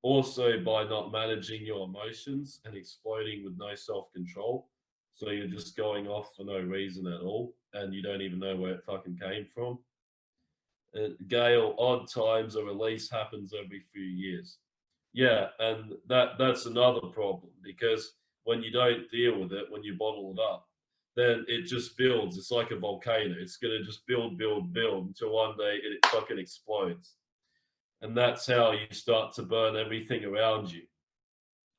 Also by not managing your emotions and exploding with no self-control. So you're just going off for no reason at all and you don't even know where it fucking came from. uh, Gail odd times a release happens every few years yeah and that that's another problem because when you don't deal with it when you bottle it up then it just builds it's like a volcano it's going to just build build build until one day it fucking explodes and that's how you start to burn everything around you.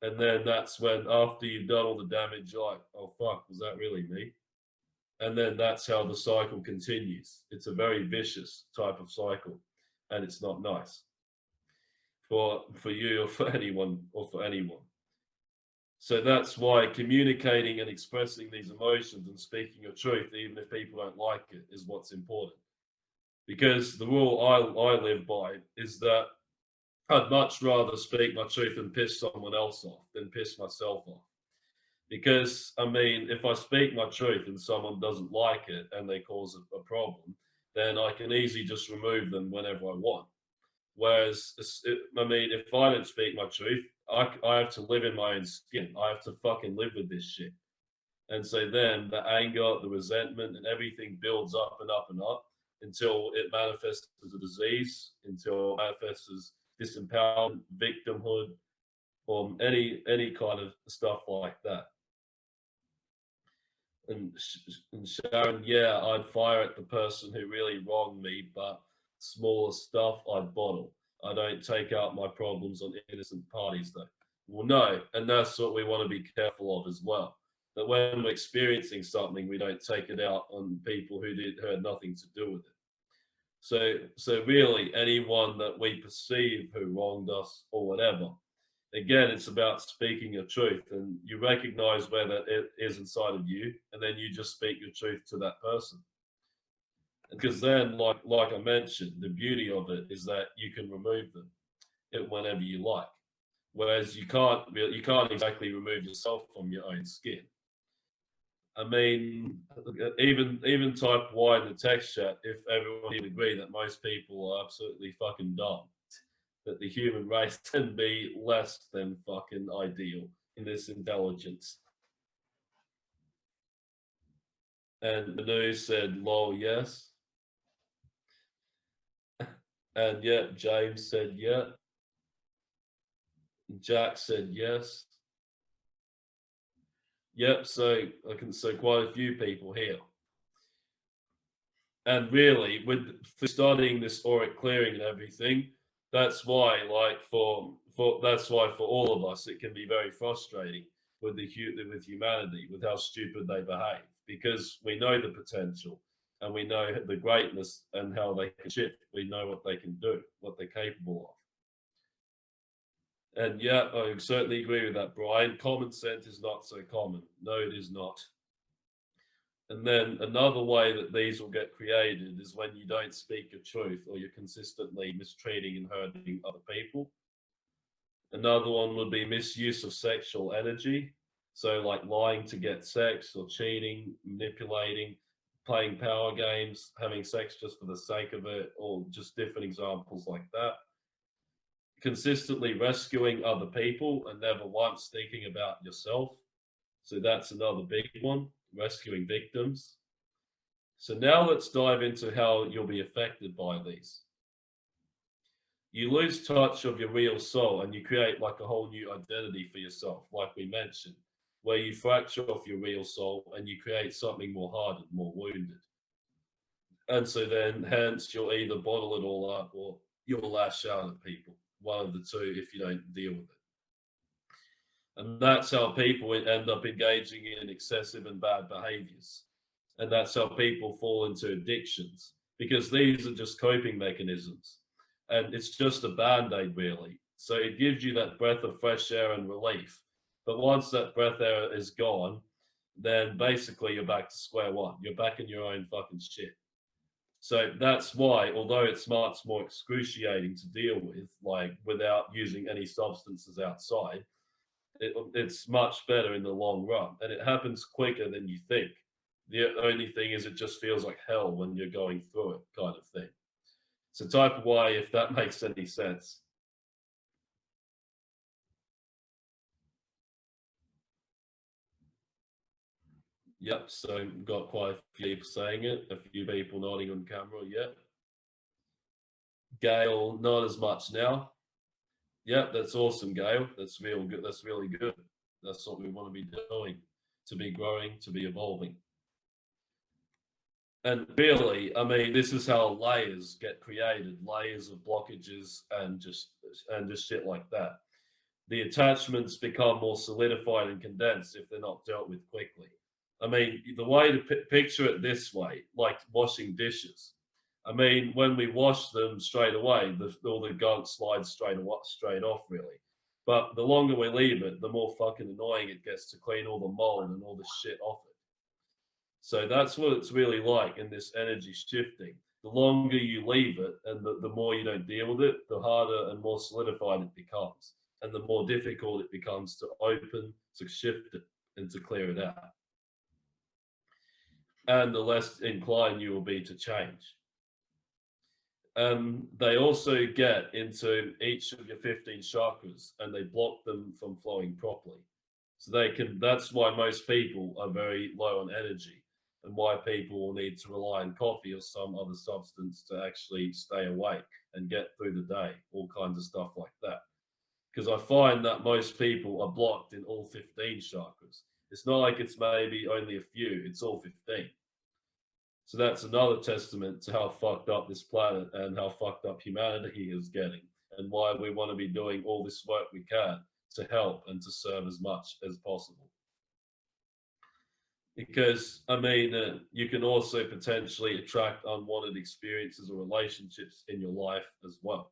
And then that's when after you've done all the damage you're like oh fuck was that really me? And then that's how the cycle continues. It's a very vicious type of cycle and it's not nice for for you or for (laughs) anyone or for anyone. So that's why communicating and expressing these emotions and speaking your truth even if people don't like it is what's important because the rule i i live by is that i'd much rather speak my truth and piss someone else off than piss myself off because I mean, if I speak my truth and someone doesn't like it and they cause a, a problem, then I can easily just remove them whenever I want. Whereas, it, I mean, if I don't speak my truth, I, I have to live in my own skin. I have to fucking live with this shit. And so then the anger, the resentment, and everything builds up and up and up until it manifests as a disease, until it manifests as disempowerment, victimhood, or any any kind of stuff like that and, and Sharon, yeah, I'd fire at the person who really wronged me, but smaller stuff I'd bottle. I don't take out my problems on innocent parties though. Well, no, and that's what we want to be careful of as well. That when we're experiencing something, we don't take it out on people who did who had nothing to do with it. So, so really, anyone that we perceive who wronged us or whatever, again, it's about speaking your truth and you recognize where that it is inside of you, and then you just speak your truth to that person. Because then, like like I mentioned, the beauty of it is that you can remove them it whenever you like. Whereas you can't you can't exactly remove yourself from your own skin. I mean, even even type Y in the text chat, if everyone would agree that most people are absolutely fucking dumb that the human race (laughs) can be less than fucking ideal in this intelligence. And Manu said, lol, yes. (laughs) And yet James said, yeah. Jack said, yes. Yep, so I can say quite a few people here. And really, with studying this auric clearing and everything, that's why like for for that's why for all of us it can be very frustrating with the with humanity with how stupid they behave. Because we know the potential and we know the greatness and how they can shift. We know what they can do what they're capable of and yeah i certainly agree with that brian common sense is not so common no it is not and then another way that these will get created is when you don't speak your truth or you're consistently mistreating and hurting other people. Another one would be misuse of sexual energy. So like lying to get sex or cheating, manipulating, playing power games, having sex just for the sake of it, or just different examples like that. Consistently rescuing other people and never once thinking about yourself. So that's another big one rescuing victims. So now let's dive into how you'll be affected by these. You lose touch of your real soul and you create like a whole new identity for yourself, like we mentioned, where you fracture off your real soul and you create something more hardened, more wounded. And so then hence you'll either bottle it all up or you'll lash out at people, one of the two if you don't deal with it. And that's how people end up engaging in excessive and bad behaviors. And that's how people fall into addictions because these are just coping mechanisms. And it's just a band aid, really. So it gives you that breath of fresh air and relief. But once that breath air is gone, then basically you're back to square one. You're back in your own fucking shit. So that's why, although it's much more excruciating to deal with, like without using any substances outside, it, it's much better in the long run. And it happens quicker than you think. The only thing is it just feels like hell when you're going through it kind of thing. So type Y if that (laughs) makes any sense yep so got quite a few people saying it a few people nodding on camera yep Gail, not as much now. Yeah, that's awesome, Gail. That's real good. That's really good. That's what we want to be doing, to be growing, to be evolving. And really, I mean, this is how layers get created, layers of blockages and just and just shit like that. The attachments become more solidified and condensed if they're not dealt with quickly. I mean, the way to picture it this way, like washing dishes. I mean, when we wash them straight away, the, all the gunk slides straight, straight off, really. But the longer we leave it, the more fucking annoying it gets to clean all the mold and all the shit off it. So that's what it's really like in this energy shifting. The longer you leave it and the, the more you don't deal with it, the harder and more solidified it becomes. And the more difficult it becomes to open, to shift it, and to clear it out. And the less inclined you will be to change. Um, they also get into each of your 15 chakras and they block them from flowing properly. So they can, that's why most people are very low on energy and why people will need to rely on coffee or some other substance to actually stay awake and get through the day, all kinds of stuff like that. Because I find that most people are blocked in all 15 chakras. It's not like it's maybe only a few, it's all 15. So that's another testament to how fucked up this planet and how fucked up humanity is getting and why we want to be doing all this work we can to help and to serve as much as possible because I mean, uh, you can also potentially attract unwanted experiences or relationships in your life as well.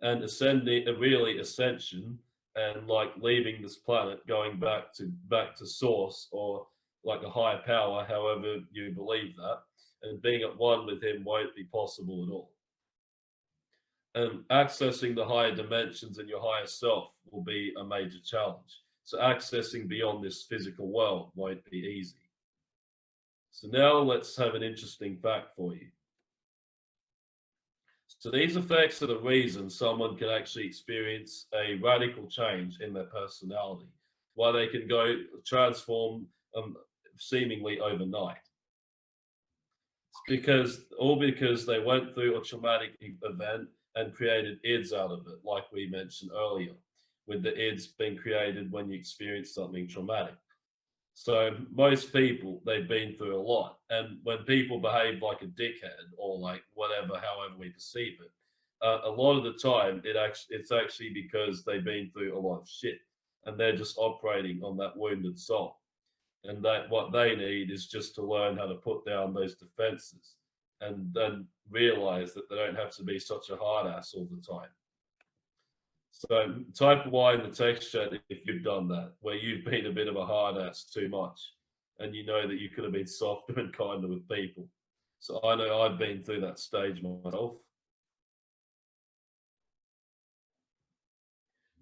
And ascending, a really ascension, and like leaving this planet, going back to back to source or like a higher power, however you believe that, and being at one with him won't be possible at all. And accessing the higher dimensions and your higher self will be a major challenge so accessing beyond this physical world won't be easy. So now let's have an interesting fact for you. So these effects are the reason someone can actually experience a radical change in their personality, why they can go transform um, seemingly overnight. It's because all because they went through a traumatic event and created ids out of it, like we mentioned earlier with the ids being created when you experience something traumatic. So most people, they've been through a lot. And when people behave like a dickhead or like whatever, however we perceive it, uh, a lot of the time it actually it's actually because they've been through a lot of shit and they're just operating on that wounded soul. And that what they need is just to learn how to put down those defenses and then realize that they don't have to be such a hard ass all the time. So type Y in the text chat if you've done that, where you've been a bit of a hard ass too much and you know that you could have been softer (laughs) and kinder with people. So I know I've been through that stage myself.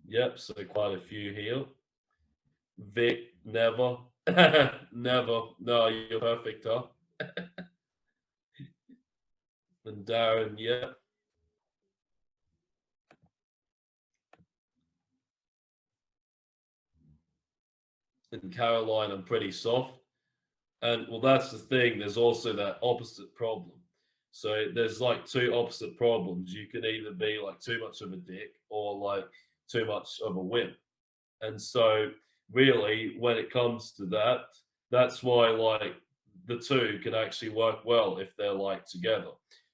Yep, so quite a few here. Vic, never. (laughs) never. No, you're perfect, huh? (laughs) and Darren, yep. In Caroline, I'm pretty soft. And well, that's the thing. There's also that opposite problem. So there's like two opposite problems. You can either be like too much of a dick or like too much of a wimp. And so really, when it comes to that, that's why like the two can actually work well if they're like together.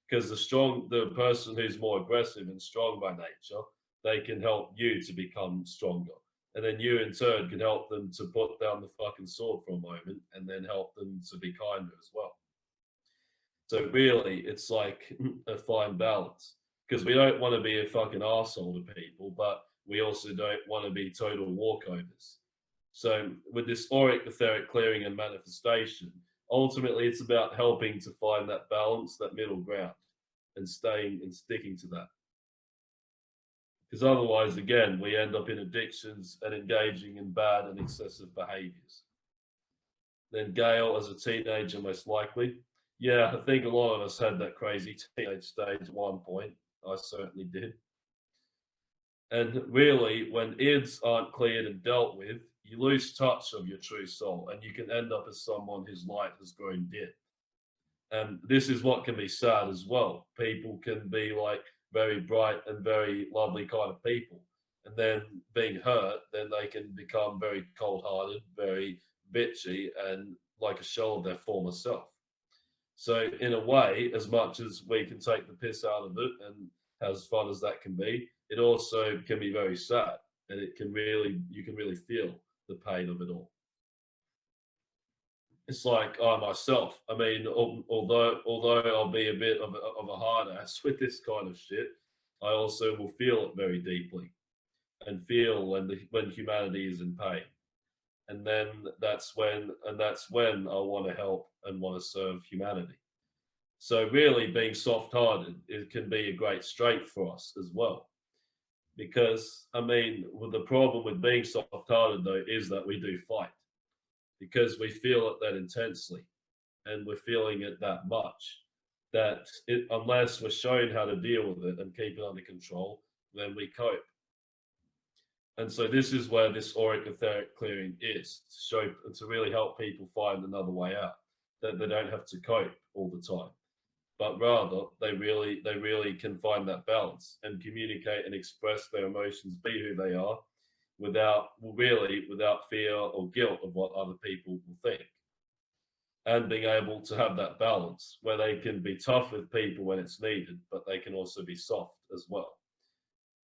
Because the strong, the person who's more aggressive and strong by nature, they can help you to become stronger and then you in turn can help them to put down the fucking sword for a moment and then help them to be kinder as well. So really, it's like (laughs) a fine balance because we don't want to be a fucking asshole to people, but we also don't want to be total walkovers. So with this auric etheric clearing and manifestation, ultimately it's about helping to find that balance, that middle ground, and staying and sticking to that because otherwise, again, we end up in addictions and engaging in bad and excessive behaviors. Then Gail, as a teenager, most likely. Yeah, I think a lot of us had that crazy teenage stage at one point. I certainly did. And really, when ids aren't cleared and dealt with, you lose touch of your true soul and you can end up as someone whose light has grown dim. And this is what can be sad as well. People can be like very bright and very lovely kind of people. And then being hurt, then they can become very cold hearted, very bitchy, and like a shell of their former self. So, in a way, as much as we can take the piss out of it and as fun as that can be, it also can be very sad and it can really, you can really feel the pain of it all it's like I myself. I mean, although although I'll be a bit of a, of a hard ass with this kind of shit, I also will feel it very deeply, and feel when the when humanity is in pain, and then that's when and that's when I want to help and want to serve humanity. So really, being soft-hearted it can be a great strength for us as well, because I mean, the problem with being soft-hearted though is that we do fight because we feel it that intensely and we're feeling it that much that it, unless we're shown how to deal with it and keep it under control, then we cope. And so this is where this auric etheric clearing is to show to really help people find another way out. That they don't have to cope all the time, but rather they really they really can find that balance and communicate and express their emotions, be who they are, without really without fear or guilt of what other people will think. And being able to have that balance where they can be tough with people when it's needed but they can also be soft as well.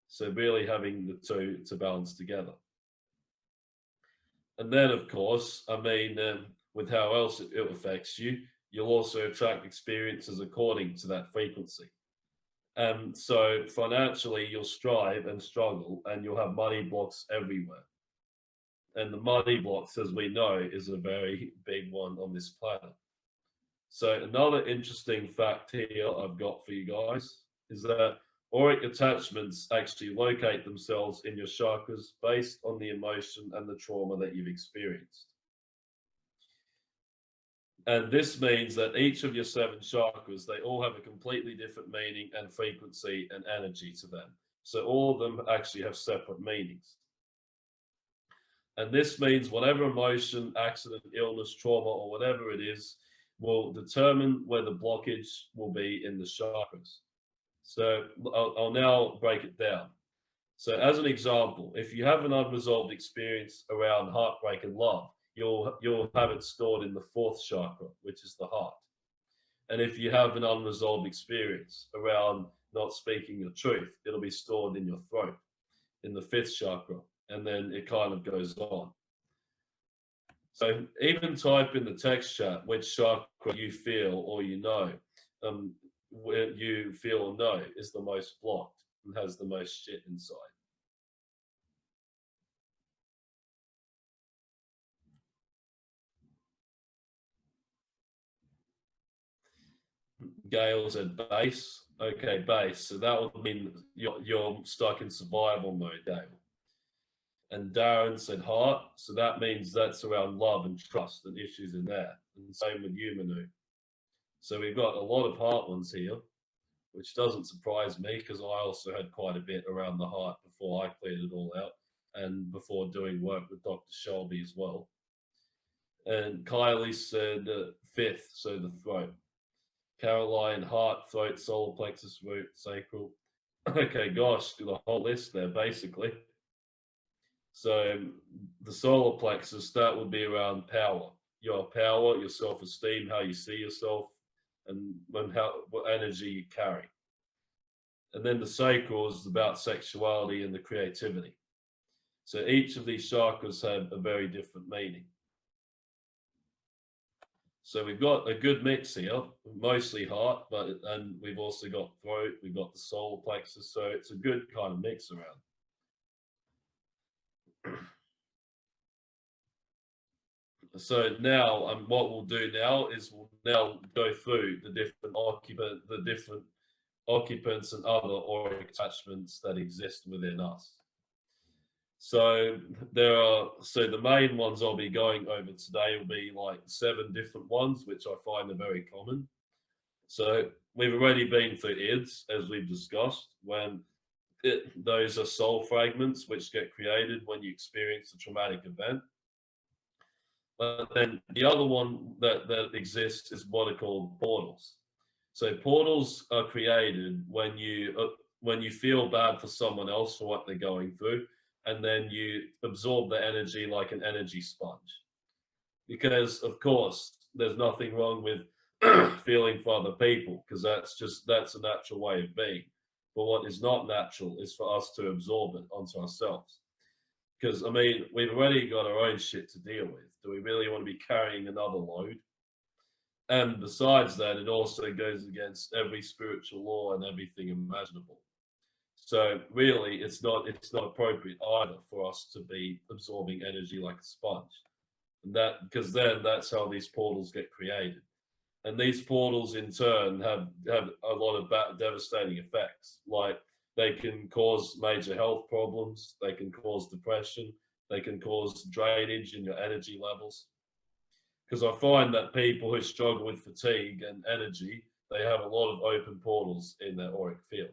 So really having the two to balance together. And then of course i mean um, with how else it, it affects you you'll also attract experiences according to that frequency um, so financially, you'll strive and struggle, and you'll have money blocks everywhere. And the money blocks, as we know, is a very big one on this planet. So another interesting fact here I've got for you guys is that auric attachments actually locate themselves in your chakras based on the emotion and the trauma that you've experienced. And this means that each of your seven chakras, they all have a completely different meaning and frequency and energy to them. So all of them actually have separate meanings. And this means whatever emotion, accident, illness, trauma, or whatever it is, will determine where the blockage will be in the chakras. So I'll, I'll now break it down. So as an example, if you have an unresolved experience around heartbreak and love, you'll you'll have it stored in the fourth chakra, which is the heart. And if you have an unresolved experience around not speaking your truth, it'll be stored in your throat, in the fifth chakra, and then it kind of goes on. So even type in the text chat which chakra you feel or you know, um, where you feel or know is the most blocked and has the most shit inside. Gail said base. Okay, base. So that would mean you're, you're stuck in survival mode, Gail. And Darren said heart. So that means that's around love and trust and issues in there. And same with you, Manu. So we've got a lot of heart ones here, which doesn't surprise me because I also had quite a bit around the heart before I cleared it all out and before doing work with Dr. Shelby as well. And Kylie said uh, fifth, so the throat. Caroline, heart, throat, solar plexus, root, sacral. (laughs) Okay, gosh, the whole list there basically. So the solar plexus, that would be around power, your power, your self-esteem, how you see yourself, and when how what energy you carry. And then the sacral is about sexuality and the creativity. So each of these chakras have a very different meaning. So we've got a good mix here, mostly heart, but and we've also got throat, we've got the solar plexus, so it's a good kind of mix around. (clears throat) So now, um, what we'll do now is we'll now go through the different occupant, the different occupants and other auric attachments that exist within us. So there are so the main ones I'll be going over today will be like seven different ones, which I find are very common. So we've already been through IDS, as we've discussed, when it, those are soul fragments which get created when you experience a traumatic event. But then the other one that, that exists is what are called portals. So portals are created when you uh, when you feel bad for someone else for what they're going through, and then you absorb the energy like an energy sponge. Because of course, there's nothing wrong with (clears throat) feeling for other people, because that's just that's a natural way of being. But what is not natural is for us to absorb it onto ourselves. Because I mean, we've already got our own shit to deal with. Do we really want to be carrying another load? And besides that, it also goes against every spiritual law and everything imaginable. So really, it's not it's not appropriate either for us to be absorbing energy like a sponge, and that because then that's how these portals get created, and these portals in turn have have a lot of devastating effects. Like they can cause major health problems, they can cause depression, they can cause drainage in your energy levels. Because I find that people who struggle with fatigue and energy, they have a lot of open portals in their auric field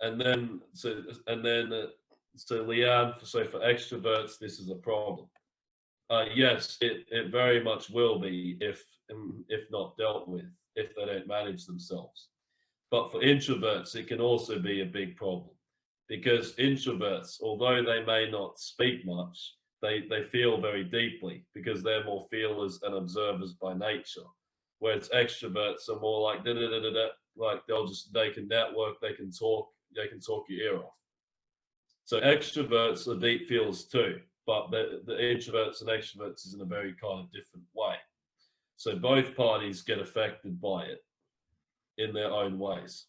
and then so and then uh, so Leanne, so for extroverts, this is a problem. Uh, yes, it, it very much will be if um, if not dealt with, if they don't manage themselves. But for introverts, it can also be a big problem because introverts, although they may not speak much, they, they feel very deeply because they're more feelers and observers by nature. Whereas extroverts are more like da da da da da, like they'll just they can network, they can talk, they can talk your ear off. So extroverts are deep feels too, but the, the introverts and extroverts is in a very kind of different way. So both parties get affected by it in their own ways.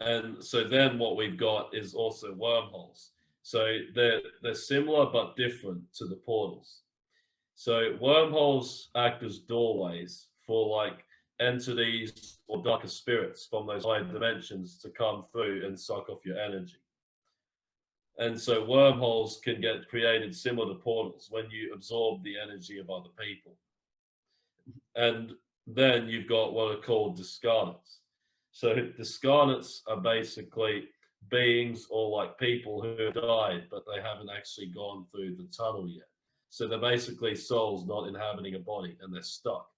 And so then what we've got is also wormholes. So they're, they're similar but different to the portals. So wormholes act as doorways for like entities or darker spirits from those higher dimensions to come through and suck off your energy. And so wormholes can get created similar to portals when you absorb the energy of other people. And then you've got what are called discarnates. So discarnates are basically beings or like people who have died, but they haven't actually gone through the tunnel yet. So they're basically souls not inhabiting a body and they're stuck.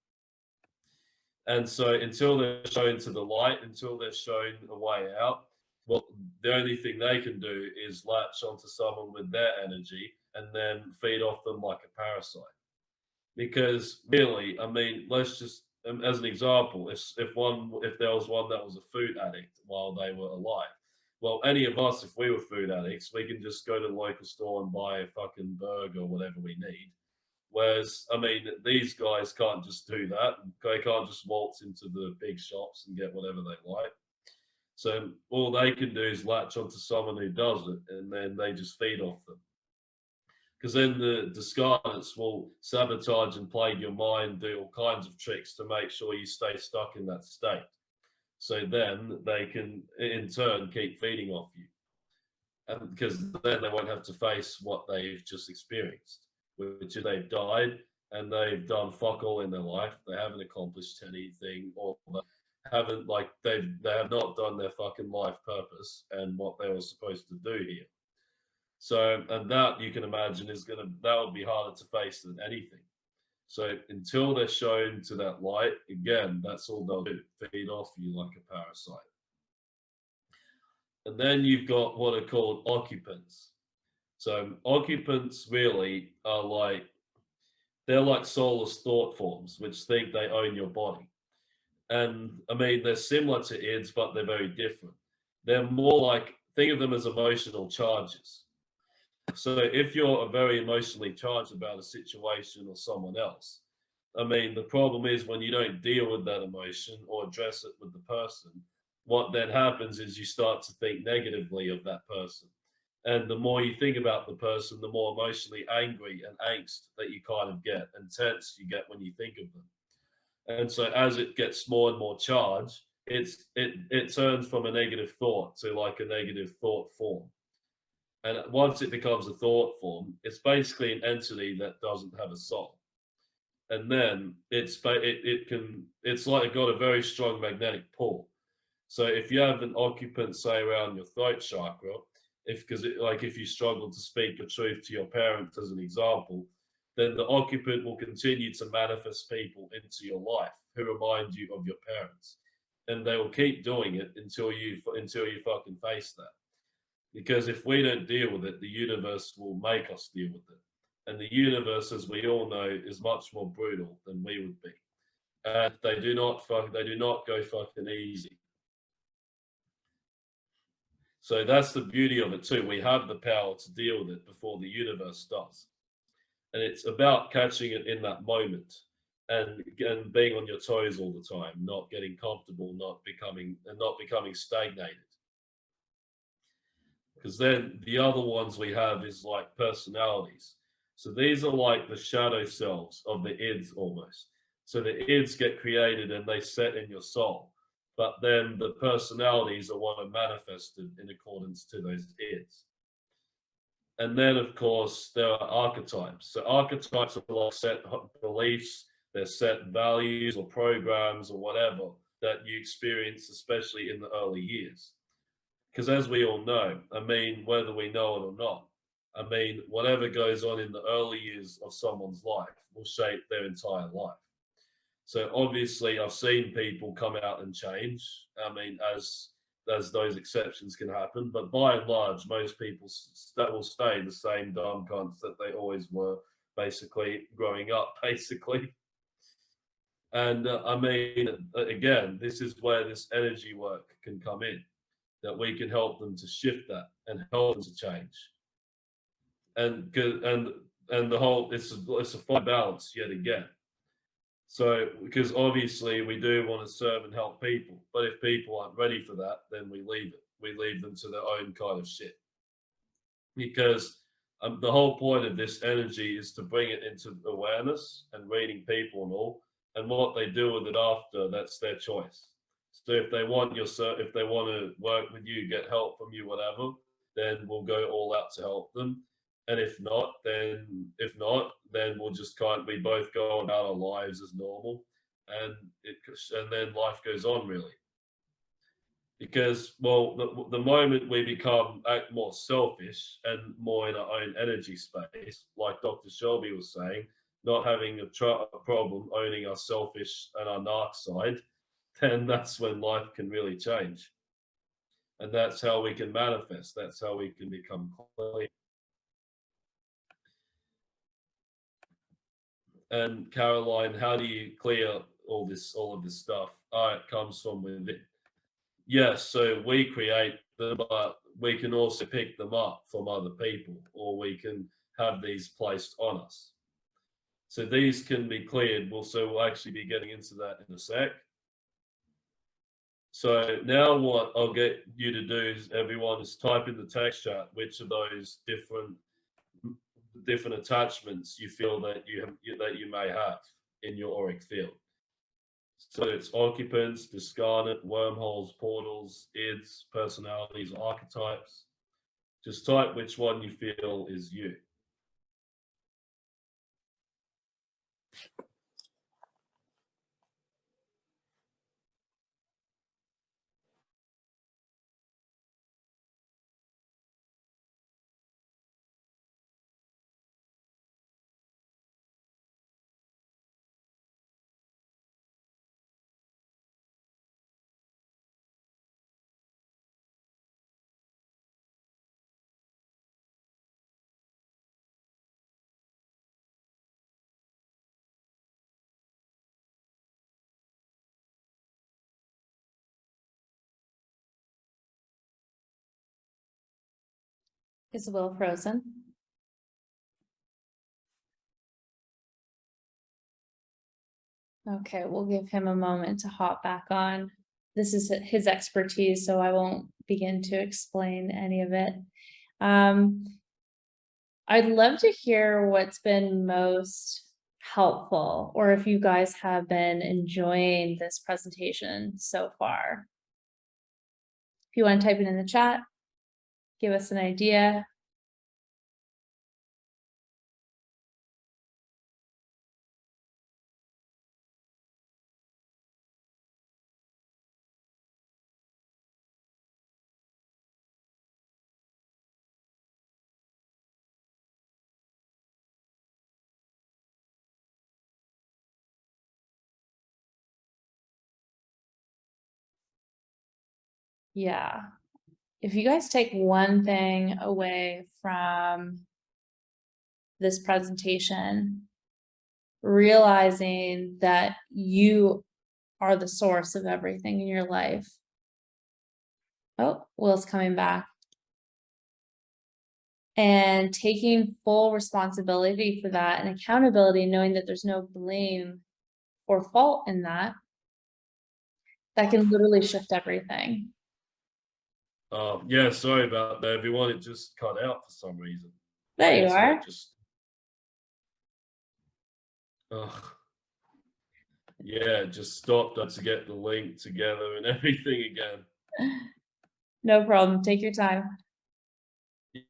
And so until they're shown to the light, until they're shown a way out, well, the only thing they can do is latch onto someone with their energy and then feed off them like a parasite. Because really, I mean, let's just um, as an example, if if one if there was one that was a food addict while they were alive, well, any of us, if we were food addicts, we can just go to the local store and buy a fucking burger or whatever we need, Whereas, I mean, these guys can't just do that. They can't just waltz into the big shops and get whatever they like. So all they can do is latch onto someone who does it, and then they just feed off them. Because then the discarnates will sabotage and plague your mind, do all kinds of tricks to make sure you stay stuck in that state. So then they can, in turn, keep feeding off you. And because then they won't have to face what they've just experienced which they've died and they've done fuck all in their life. They haven't accomplished anything or haven't like they've they have not done their fucking life purpose and what they were supposed to do here. So and that you can imagine is gonna that would be harder to face than anything. So until they're shown to that light, again, that's all they'll do, feed off you like a parasite. And then you've got what are called occupants. So occupants really are like, they're like soulless thought forms, which think they own your body. And I mean, they're similar to ids, but they're very different. They're more like, think of them as emotional charges. So if you're very emotionally charged about a situation or someone else, I mean, the problem is when you don't deal with that emotion or address it with the person, what then happens is you start to think negatively of that person and the more you think about the person, the more emotionally angry and angst that you kind of get and tense you get when you think of them. And so as it gets more and more charged, it's it it turns from a negative thought to like a negative thought form. And once it becomes a thought form, it's basically an entity that doesn't have a soul. And then it's it, it can it's like got a very strong magnetic pull. So if you have an occupant say around your throat chakra, if because like if you struggle to speak the truth to your parents as an example, then the occupant will continue to manifest people into your life who remind you of your parents, and they will keep doing it until you until you fucking face that. Because if we don't deal with it, the universe will make us deal with it. And the universe, as we all know, is much more brutal than we would be. And they do not fuck, they do not go fucking easy. So that's the beauty of it too. We have the power to deal with it before the universe does. And it's about catching it in that moment and, and being on your toes all the time, not getting comfortable, not becoming and not becoming stagnated because then the other ones we have is like personalities. So these are like the shadow selves of the ids almost. So the ids get created and they set in your soul, but then the personalities are what are manifested in accordance to those ids. And then of course there are archetypes. So archetypes are like set beliefs, they're set values or programs or whatever that you experience, especially in the early years because as we all know, I mean, whether we know it or not, I mean, whatever goes on in the early years of someone's life will shape their entire life. So obviously, I've seen people come out and change. I mean, as as those exceptions can happen, but by and large, most people that will stay the same dumb cunts that they always were, basically growing up, (laughs) basically. And uh, I mean, again, this is where this energy work can come in that we can help them to shift that and help them to change. And and and the whole it's a, it's a fine balance yet again. So because obviously we do want to serve and help people, but if people aren't ready for that, then we leave it. We leave them to their own kind of shit. Because um, the whole point of this energy is to bring it into awareness and reading people and all, and what they do with it after, that's their choice. So if they want your if they want to work with you, get help from you, whatever, then we'll go all out to help them. And if not, then if not, then we'll just kind of, we both go about our lives as normal, and it and then life goes on really. Because well, the, the moment we become more selfish and more in our own energy space, like Dr. Shelby was saying, not having a, a problem owning our selfish and our narc side, (laughs) then that's when life can really change. And that's how we can manifest. That's how we can become clear. And Caroline, how do you clear all this, all of this stuff? Oh, it comes from within. Yes, so we create them, but we can also pick them up from other people, or we can have these placed on us. So these can be cleared. We'll, so we'll actually be getting into that in a sec. So now what I'll get you to do is everyone is type in the text chat which of those different different attachments you feel that you have that you may have in your auric field. So it's occupants, discarnate, wormholes, portals, ids, personalities, archetypes. Just type which one you feel is you. Is Will frozen? Okay, we'll give him a moment to hop back on. This is his expertise, so I won't begin to explain any of it. Um, I'd love to hear what's been most helpful, or if you guys have been enjoying this presentation so far. If you want to type it in the chat, give us an idea. Yeah, if you guys take one thing away from this presentation, realizing that you are the source of everything in your life. Oh, Will's coming back. And taking full responsibility for that and accountability, knowing that there's no blame or fault in that. That can literally shift everything. Um, yeah, sorry about that, everyone. It just cut out for some reason. There you It's are. Just. Ugh. Yeah, just stopped to get the link together and (laughs) everything again. No problem. Take your time.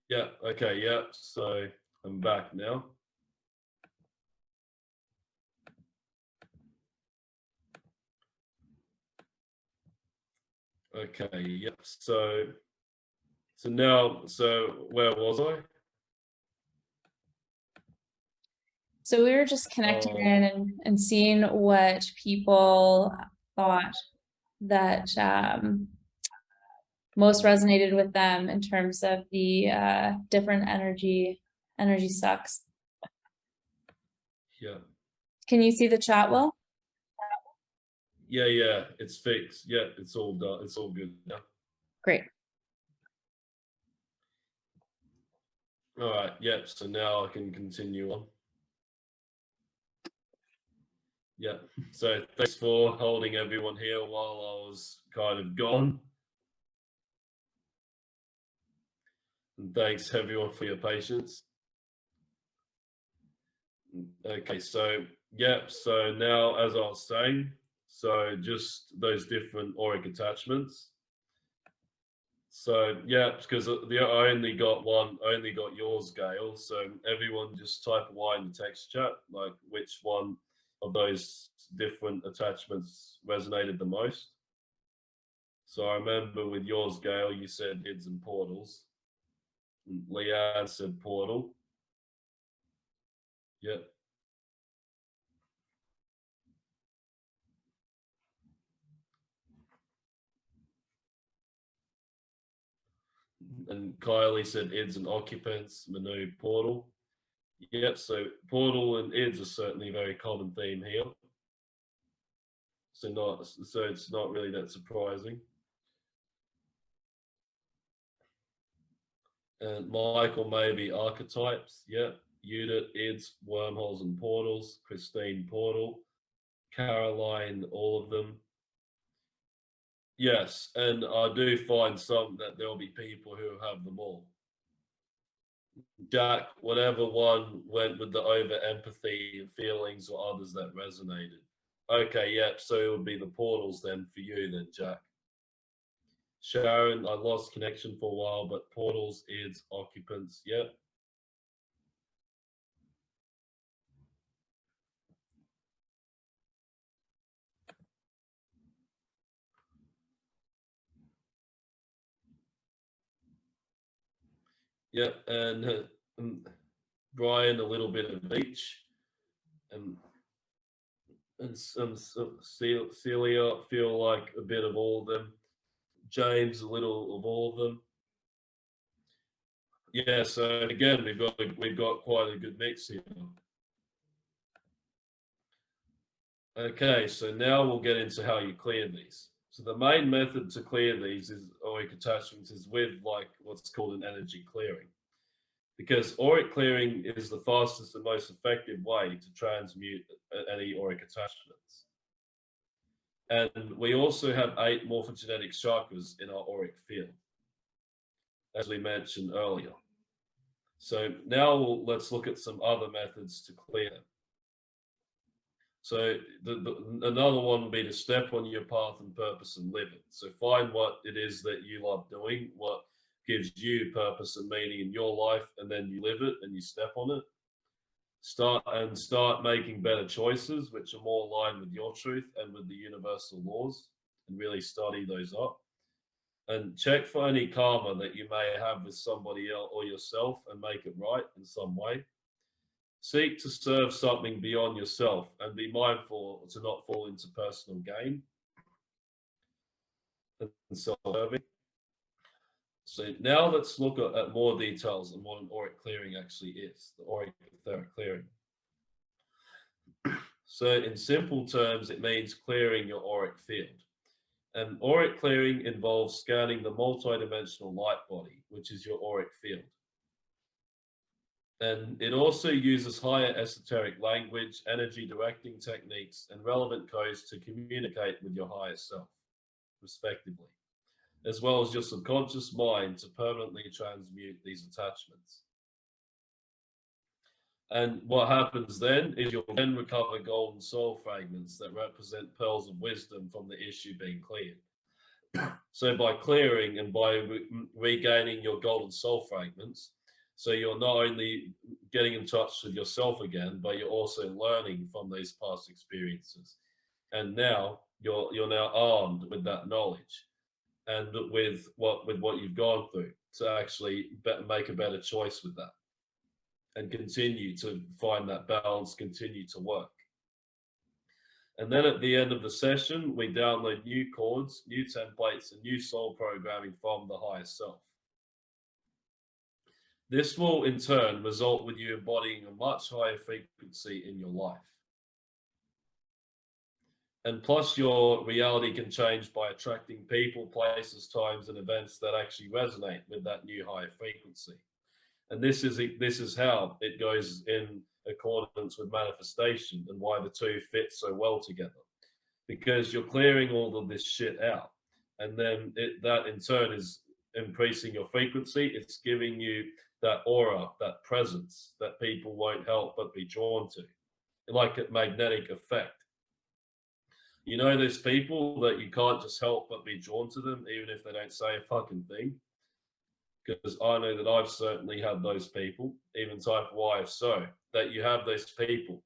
Yeah, okay, yeah, so I'm back now. Okay, yep, so, so now, so where was I? So we were just connecting Oh. in and, and seeing what people thought that um, most resonated with them in terms of the uh, different energy energy sucks. Yeah, Can you see the chat well? Yeah, yeah, it's fixed, yeah, it's all done, it's all good now. Great. All right, yep, so now I can continue on. Yeah, so thanks for holding everyone here while I was kind of gone. And thanks everyone for your patience. Okay, so yep, so now as I was saying, so just those different auric attachments. So yeah, because the I only got one, I only got yours, Gail. So everyone just type Y in the text chat, like which one of those different attachments resonated the most. So I remember with yours, Gail, you said ids and portals. Leanne said portal. Yep. And Kylie said ids and occupants, Manu portal. Yep, so portal and ids are certainly a very common theme here. So not so it's not really that surprising. And Michael maybe archetypes, yep. Judith, ids, wormholes and portals, Christine portal, Caroline, all of them. Yes, and I do find some that there'll be people who have them all. Jack, whatever one went with the over empathy and feelings or others that resonated. Okay, yep, so it would be the portals then for you then, Jack. Sharon, I lost connection for a while, but portals, ids, occupants, yep. Yep, and uh, um, Brian, a little bit of each. And and some Celia feel like a bit of all of them. James, a little of all of them. Yeah, so again, we've got we've got quite a good mix here. Okay, so now we'll get into how you clear these. So the main method to clear these is auric attachments is with like what's called an energy clearing. Because auric clearing is the fastest and most effective way to transmute any auric attachments. And we also have eight morphogenetic chakras in our auric field, as we mentioned earlier. So now let's look at some other methods to clear them. So the, the, another one would be to step on your path and purpose and live it. So find what it is that you love doing, what gives you purpose and meaning in your life, and then you live it and you step on it. Start and start making better choices, which are more aligned with your truth and with the universal laws, and really study those up. And check for any karma that you may have with somebody else or yourself and make it right in some way. Seek to serve something beyond yourself and be mindful to not fall into personal gain. and self-serving. So now let's look at, more details on what an auric clearing actually is, the auric etheric clearing. (clears throat) So in simple terms, it means clearing your auric field. And auric clearing involves scanning the multidimensional light body, which is your auric field. And it also uses higher esoteric language, energy directing techniques, and relevant codes to communicate with your higher self, respectively, as well as your subconscious mind to permanently transmute these attachments. And what happens then is you'll then recover golden soul fragments that represent pearls of wisdom from the issue being cleared. (clears throat) so by clearing and by re regaining your golden soul fragments, so you're not only getting in touch with yourself again, but you're also learning from these past experiences. And now you're you're now armed with that knowledge and with what with what you've gone through to actually make a better choice with that and continue to find that balance, continue to work. And then at the end of the session, we download new chords, new templates, and new soul programming from the higher self. This will in turn result with you embodying a much higher frequency in your life. And plus your reality can change by attracting people, places, times, and events that actually resonate with that new higher frequency. And this is this is how it goes in accordance with manifestation and why the two fit so well together. Because you're clearing all of this shit out. And then it, that in turn is increasing your frequency. It's giving you that aura, that presence that people won't help but be drawn to, like a magnetic effect. You know, there's people that you can't just help but be drawn to them, even if they don't say a fucking thing because I know that I've certainly had those people, even type Y if so, that you have those people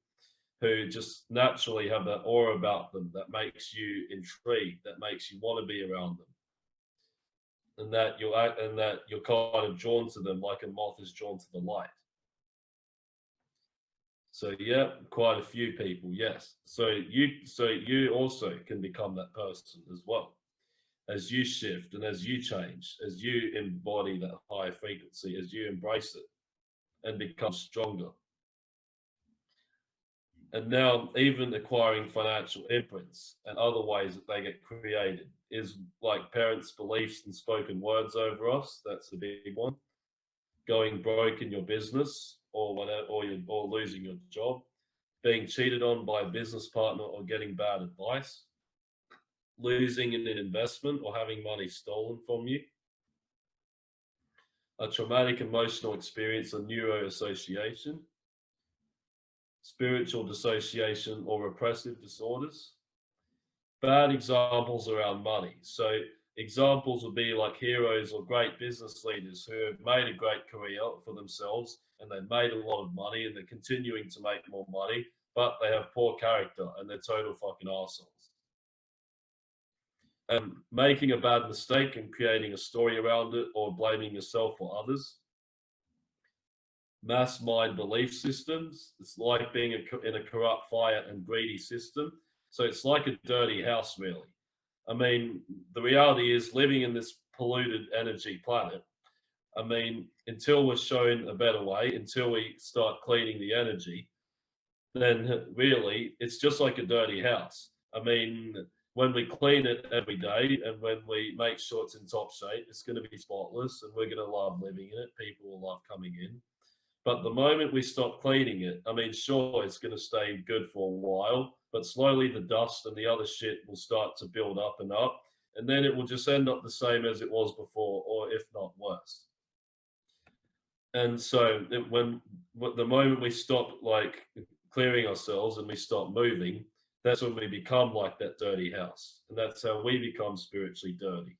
who just naturally have that aura about them that makes you intrigued, that makes you want to be around them. And that you're and that you're kind of drawn to them like a moth is drawn to the light. So yeah, quite a few people, yes. So you so you also can become that person as well as you shift and as you change, as you embody that higher frequency, as you embrace it and become stronger. And now even acquiring financial imprints and other ways that they get created is like parents' beliefs and spoken words over us. That's the big one. Going broke in your business or whatever, or, you or losing your job, being cheated on by a business partner or getting bad advice, losing in an investment or having money stolen from you, a traumatic emotional experience or neuroassociation, spiritual dissociation or repressive disorders. Bad examples around money. So examples would be like heroes or great business leaders who have made a great career for themselves and they've made a lot of money and they're continuing to make more money, but they have poor character and they're total fucking assholes um, making a bad mistake and creating a story around it or blaming yourself or others. Mass mind belief systems. It's like being a, in a corrupt, fire and greedy system. So it's like a dirty house, really. I mean, the reality is living in this polluted energy planet. I mean, until we're shown a better way, until we start cleaning the energy, then really it's just like a dirty house. I mean, when we clean it every day and when we make sure it's in top shape, it's going to be spotless and we're going to love living in it. People will love coming in. But the moment we stop cleaning it, I mean, sure, it's going to stay good for a while, but slowly the dust and the other shit will start to build up and up. And then it will just end up the same as it was before, or if not worse. And so it, when the moment we stop like clearing ourselves and we stop moving, that's when we become like that dirty house. And that's how we become spiritually dirty.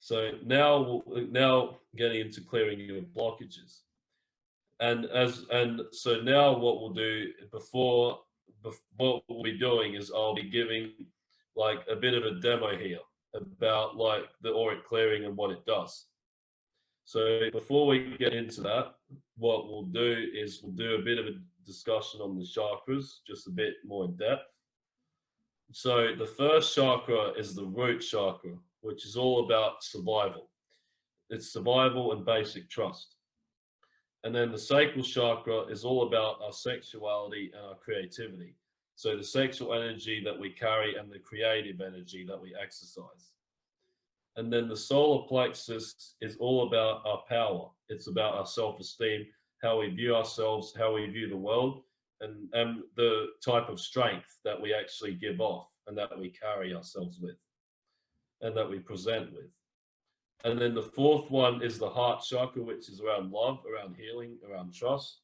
So now, now getting into clearing your blockages. And as and so now what we'll do before, before what we'll be doing is I'll be giving like a bit of a demo here about like the auric clearing and what it does. So before we get into that, what we'll do is we'll do a bit of a discussion on the chakras, just a bit more in depth. So the first chakra is the root chakra, which is all about survival. It's survival and basic trust. And then the sacral chakra is all about our sexuality and our creativity. So the sexual energy that we carry and the creative energy that we exercise. And then the solar plexus is all about our power. It's about our self-esteem, how we view ourselves, how we view the world, and, and the type of strength that we actually give off and that we carry ourselves with and that we present with. And then the fourth one is the heart chakra, which is around love, around healing, around trust,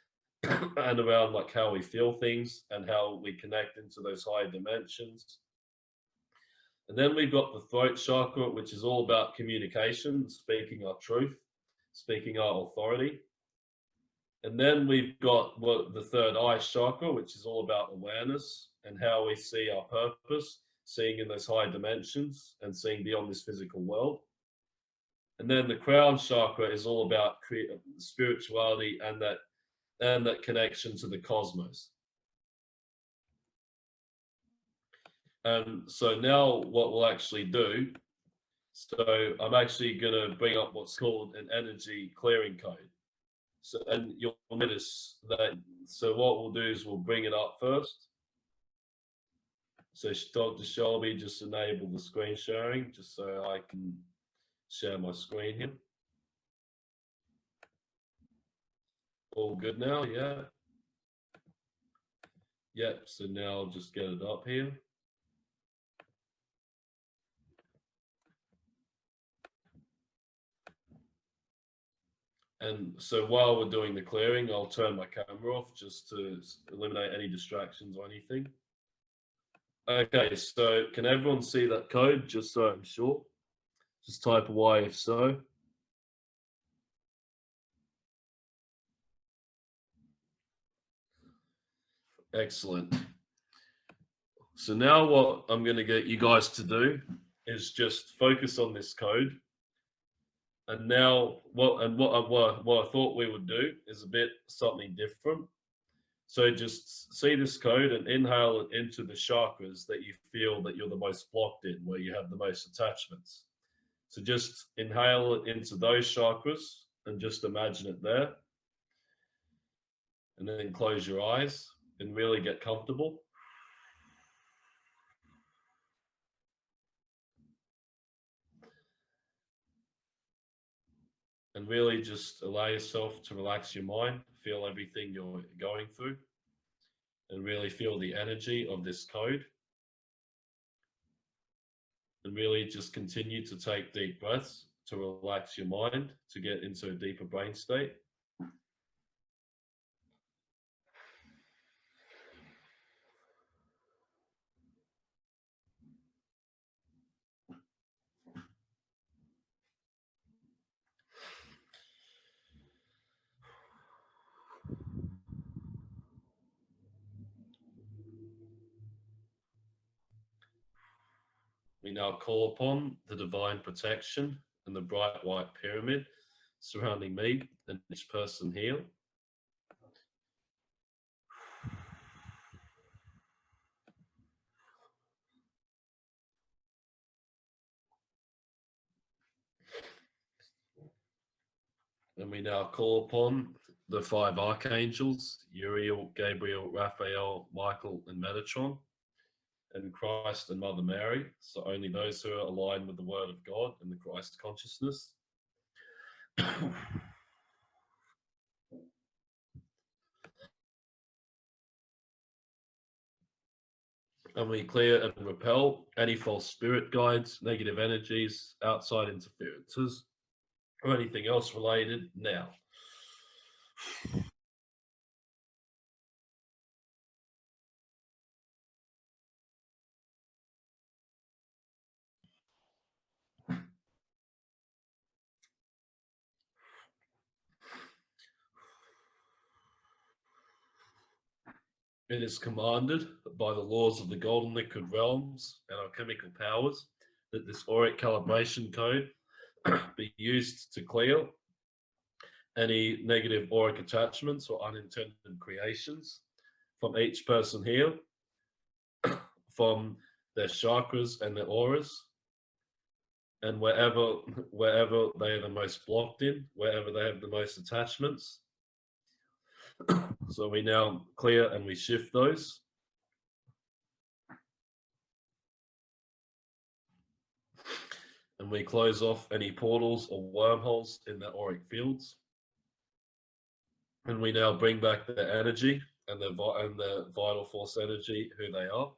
(clears throat) and around like how we feel things and how we connect into those higher dimensions. And then we've got the throat chakra, which is all about communication, speaking our truth, speaking our authority. And then we've got what the third eye chakra, which is all about awareness and how we see our purpose, seeing in those higher dimensions and seeing beyond this physical world. And then the crown chakra is all about spirituality and that and that connection to the cosmos. And so now what we'll actually do, so I'm actually going to bring up what's called an energy clearing code. So, and you'll notice that, so what we'll do is we'll bring it up first. So Dr. Shelby, just enable the screen sharing, just so I can share my screen here. All good now, yeah. Yep, so now I'll just get it up here. And so while we're doing the clearing, I'll turn my camera off just to eliminate any distractions or anything. Okay, so can everyone see that code just so I'm sure? Just type Y if so. Excellent. So now what I'm going to get you guys to do is just focus on this code. And now what and what I, what, what I thought we would do is a bit something different. So just see this code and inhale it into the chakras that you feel that you're the most blocked in, where you have the most attachments. So just inhale it into those chakras and just imagine it there. And then close your eyes and really get comfortable. And really just allow yourself to relax your mind, feel everything you're going through, and really feel the energy of this code and really just continue to take deep breaths to relax your mind to get into a deeper brain state. We now call upon the divine protection and the bright white pyramid surrounding me and each person here. And we now call upon the five archangels, Uriel, Gabriel, Raphael, Michael, and Metatron in Christ and Mother Mary. So only those who are aligned with the Word of God and the Christ consciousness. (clears throat) and we clear and repel any false spirit guides, negative energies, outside interferences, or anything else related now. It is commanded by the laws of the golden liquid realms and alchemical powers that this auric calibration code (coughs) be used to clear any negative auric attachments or unintended creations from each person here (coughs) from their chakras and their auras. And wherever wherever they are the most blocked in, wherever they have the most attachments. So we now clear and we shift those. And we close off any portals or wormholes in the auric fields. And we now bring back the energy and the and the vital force energy who they are.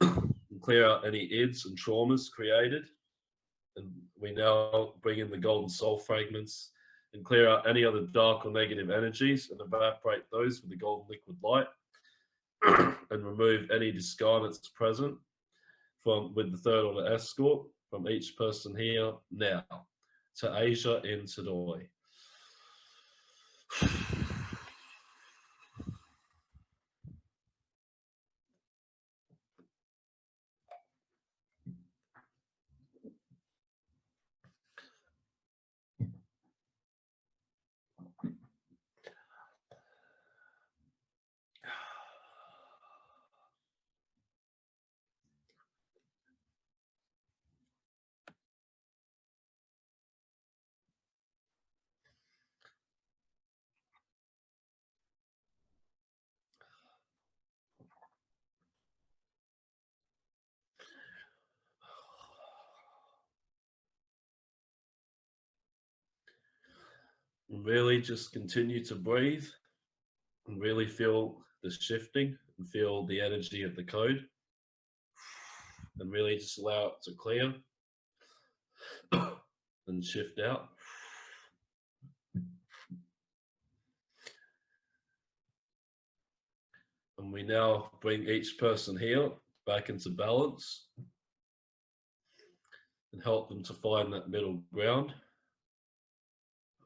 (coughs) and clear out any ids and traumas created. And we now bring in the golden soul fragments and clear out any other dark or negative energies and evaporate those with the golden liquid light (clears throat) and remove any discarnates present from with the third order escort from each person here now to Asia in Tadoi. (sighs) (sighs) (sighs) really just continue to breathe and really feel the shifting and feel the energy of the code and really just allow it to clear (coughs) and shift out. And we now bring each person here back into balance and help them to find that middle ground.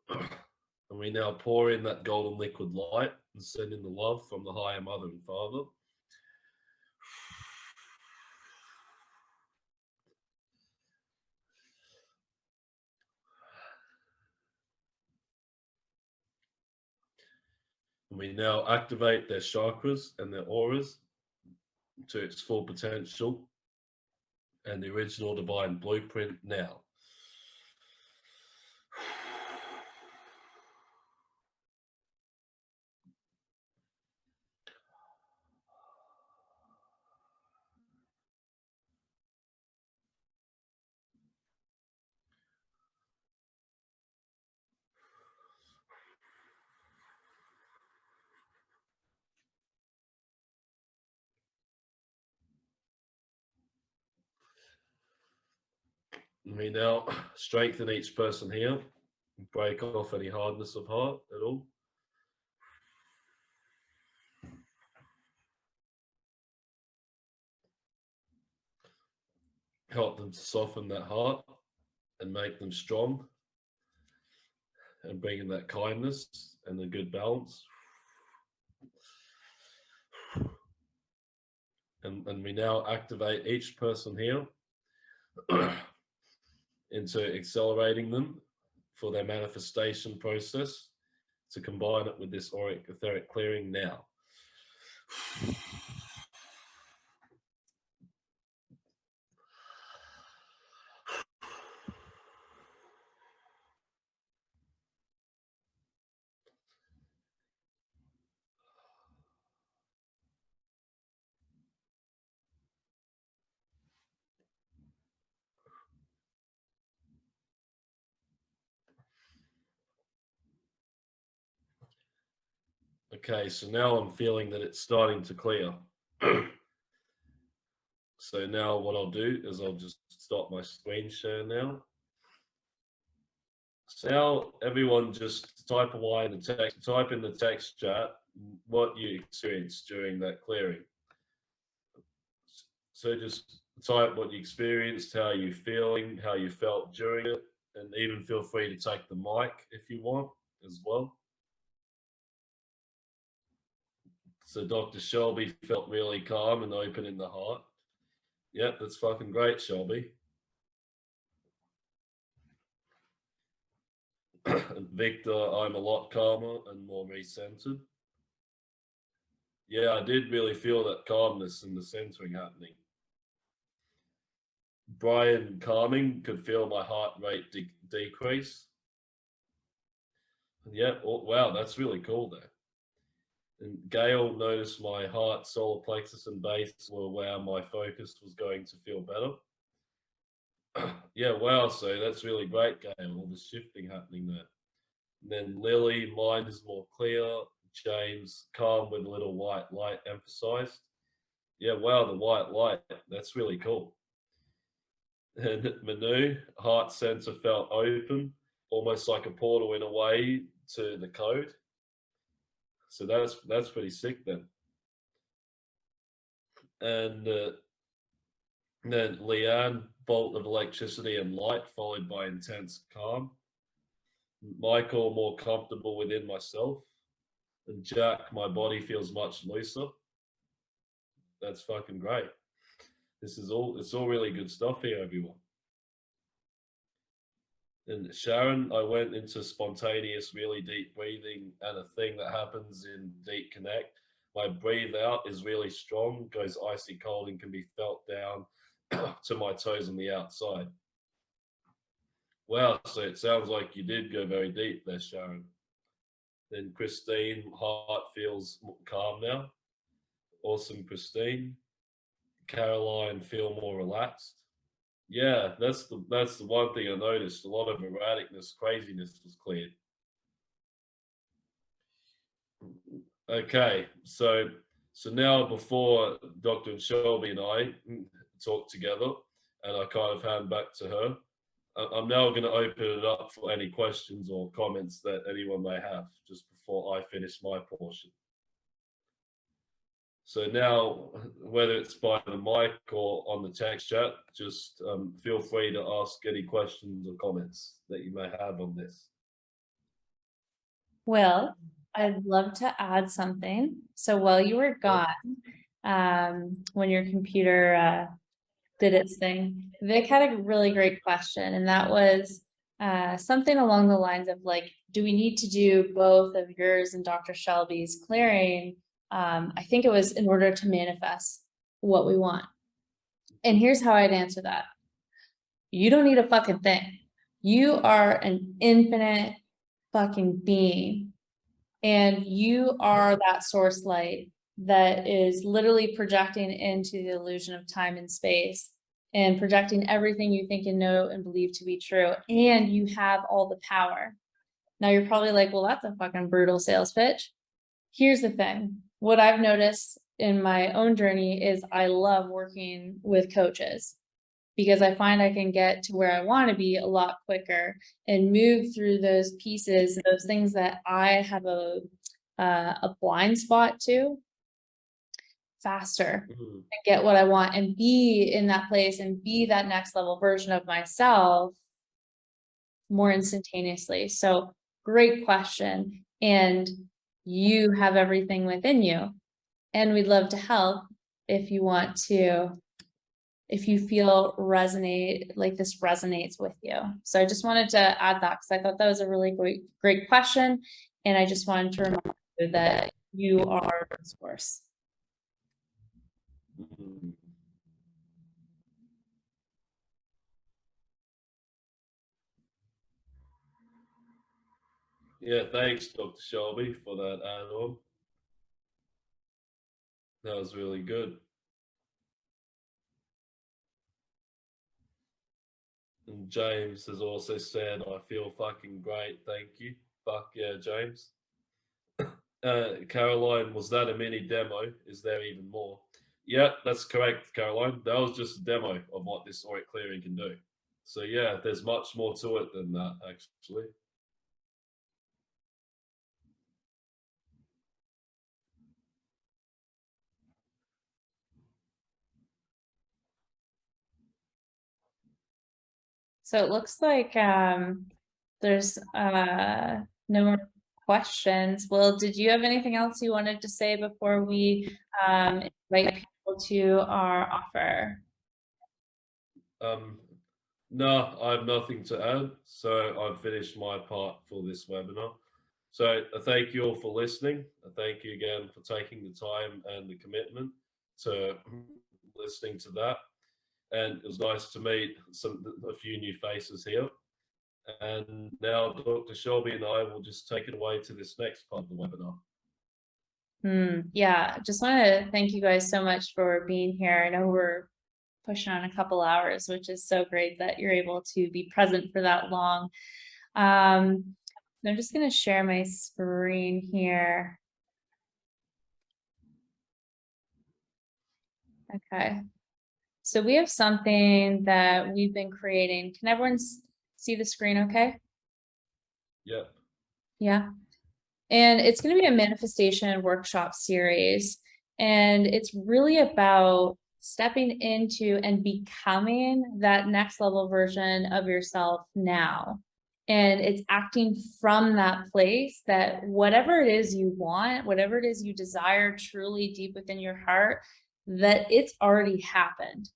(coughs) And we now pour in that golden liquid light and send in the love from the higher mother and father. And we now activate their chakras and their auras to its full potential and the original divine blueprint now. We now (clears throat) strengthen each person here, break off any hardness of heart at all. Help them to soften that heart and make them strong and bring in that kindness and the good balance. And, and we now activate each person here (clears throat) into accelerating them for their manifestation process to combine it with this auric etheric clearing now. Okay, so now I'm feeling that it's starting to clear. (clears throat) so now what I'll do is I'll just stop my screen share now. So now everyone just type away in the text, type in the text chat what you experienced during that clearing. So just type what you experienced, how you feeling, how you felt during it, and even feel free to take the mic if you want as well. So Dr. Shelby felt really calm and open in the heart. Yep, that's fucking great, Shelby. (clears throat) Victor, I'm a lot calmer and more recentered. yeah, I did really feel that calmness and the centering happening. Brian calming could feel my heart rate de decrease. Yeah, oh, wow, that's really cool there. And Gail noticed my heart, solar plexus, and base were where my focus was going to feel better. (clears throat) yeah, wow, so that's really great, Gail, all the shifting happening there. And then Lily, mind is more clear. James, calm with a little white light emphasized. Yeah, wow, the white light, that's really cool. And (laughs) Manu, heart center felt open, almost like a portal in a way to the code. So that's that's pretty sick then. And uh, then Leanne, bolt of electricity and light, followed by intense calm. Michael, more comfortable within myself. And Jack, my body feels much looser. That's fucking great. This is all, it's all really good stuff here, everyone. And Sharon, I went into spontaneous, really deep breathing and a thing that happens in Deep Connect. My breathe out is really strong, goes icy cold and can be felt down (coughs) to my toes on the outside. Wow, so it sounds like you did go very deep there, Sharon. Then Christine, heart feels calm now. Awesome, Christine. Caroline, feel more relaxed. Yeah, that's the that's the one thing I noticed. A lot of erraticness, craziness was cleared. Okay, so so now before Dr. Shelby and I talk together, and I kind of hand back to her. I'm now going to open it up for any questions or comments that anyone may have just before I finish my portion. So now, whether it's by the mic or on the text chat, just um, feel free to ask any questions or comments that you may have on this. Well, I'd love to add something. So while you were gone, um, when your computer uh, did its thing. Vic had a really great question, and that was uh, something along the lines of like, do we need to do both of yours and Dr. Shelby's clearing? Um, I think it was in order to manifest what we want. And here's how I'd answer that. You don't need a fucking thing. You are an infinite fucking being. And you are that source light that is literally projecting into the illusion of time and space and projecting everything you think and know and believe to be true. And you have all the power. Now you're probably like, well, that's a fucking brutal sales pitch. Here's the thing. What I've noticed in my own journey is I love working with coaches because I find I can get to where I want to be a lot quicker and move through those pieces, those things that I have a uh, a blind spot to faster Mhm. and get what I want and be in that place and be that next level version of myself more instantaneously. So great question. And you have everything within you. And we'd love to help if you want to, if you feel resonate, like this resonates with you. So I just wanted to add that because I thought that was a really great, great question. And I just wanted to remind you that you are the source. Mm-hmm. Yeah, thanks, Dr. Shelby, for that on. That was really good. And James has also said, I feel fucking great. Thank you. Fuck yeah, James. (coughs) Uh, Caroline, was that a mini demo? Is there even more? Yeah, that's correct, Caroline. That was just a demo of what this auric clearing can do. So yeah, there's much more to it than that, actually. So it looks like um there's uh no more questions. Well, did you have anything else you wanted to say before we um invite people to our offer? Um, no, I have nothing to add. So I've finished my part for this webinar. So I thank you all for listening. I thank you again for taking the time and the commitment to (clears throat) listening to that. And it was nice to meet some a few new faces here. And now Dr. Shelby and I will just take it away to this next part of the webinar. Hmm, yeah, just want to thank you guys so much for being here. I know we're pushing on a couple hours, which is so great that you're able to be present for that long. Um, I'm just going to share my screen here. Okay. So we have something that we've been creating. Can everyone see the screen okay? Yep. Yeah. And it's going to be a manifestation workshop series. And it's really about stepping into and becoming that next level version of yourself now. And it's acting from that place that whatever it is you want, whatever it is you desire truly deep within your heart, that it's already happened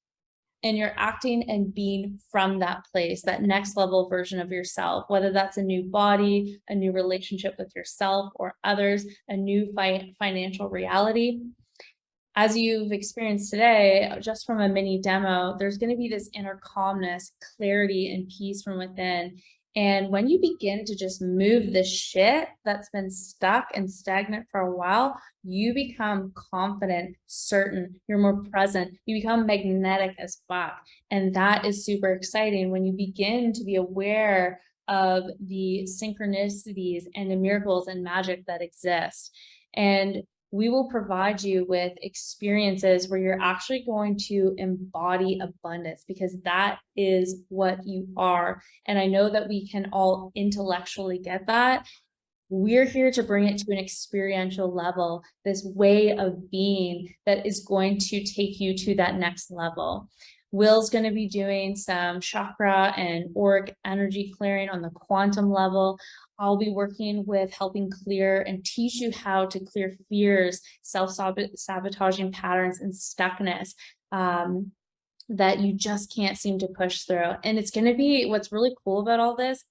and you're acting and being from that place, that next level version of yourself, whether that's a new body, a new relationship with yourself or others, a new fi financial reality. As you've experienced today, just from a mini demo, there's going to be this inner calmness, clarity, and peace from within. And when you begin to just move the shit that's been stuck and stagnant for a while, you become confident, certain, you're more present, you become magnetic as fuck. And that is super exciting when you begin to be aware of the synchronicities and the miracles and magic that exist. And we will provide you with experiences where you're actually going to embody abundance because that is what you are. And I know that we can all intellectually get that. We're here to bring it to an experiential level, this way of being that is going to take you to that next level. Will's going to be doing some chakra and auric energy clearing on the quantum level. I'll be working with helping clear and teach you how to clear fears, self-sabotaging patterns, and stuckness um, that you just can't seem to push through. And it's going to be what's really cool about all this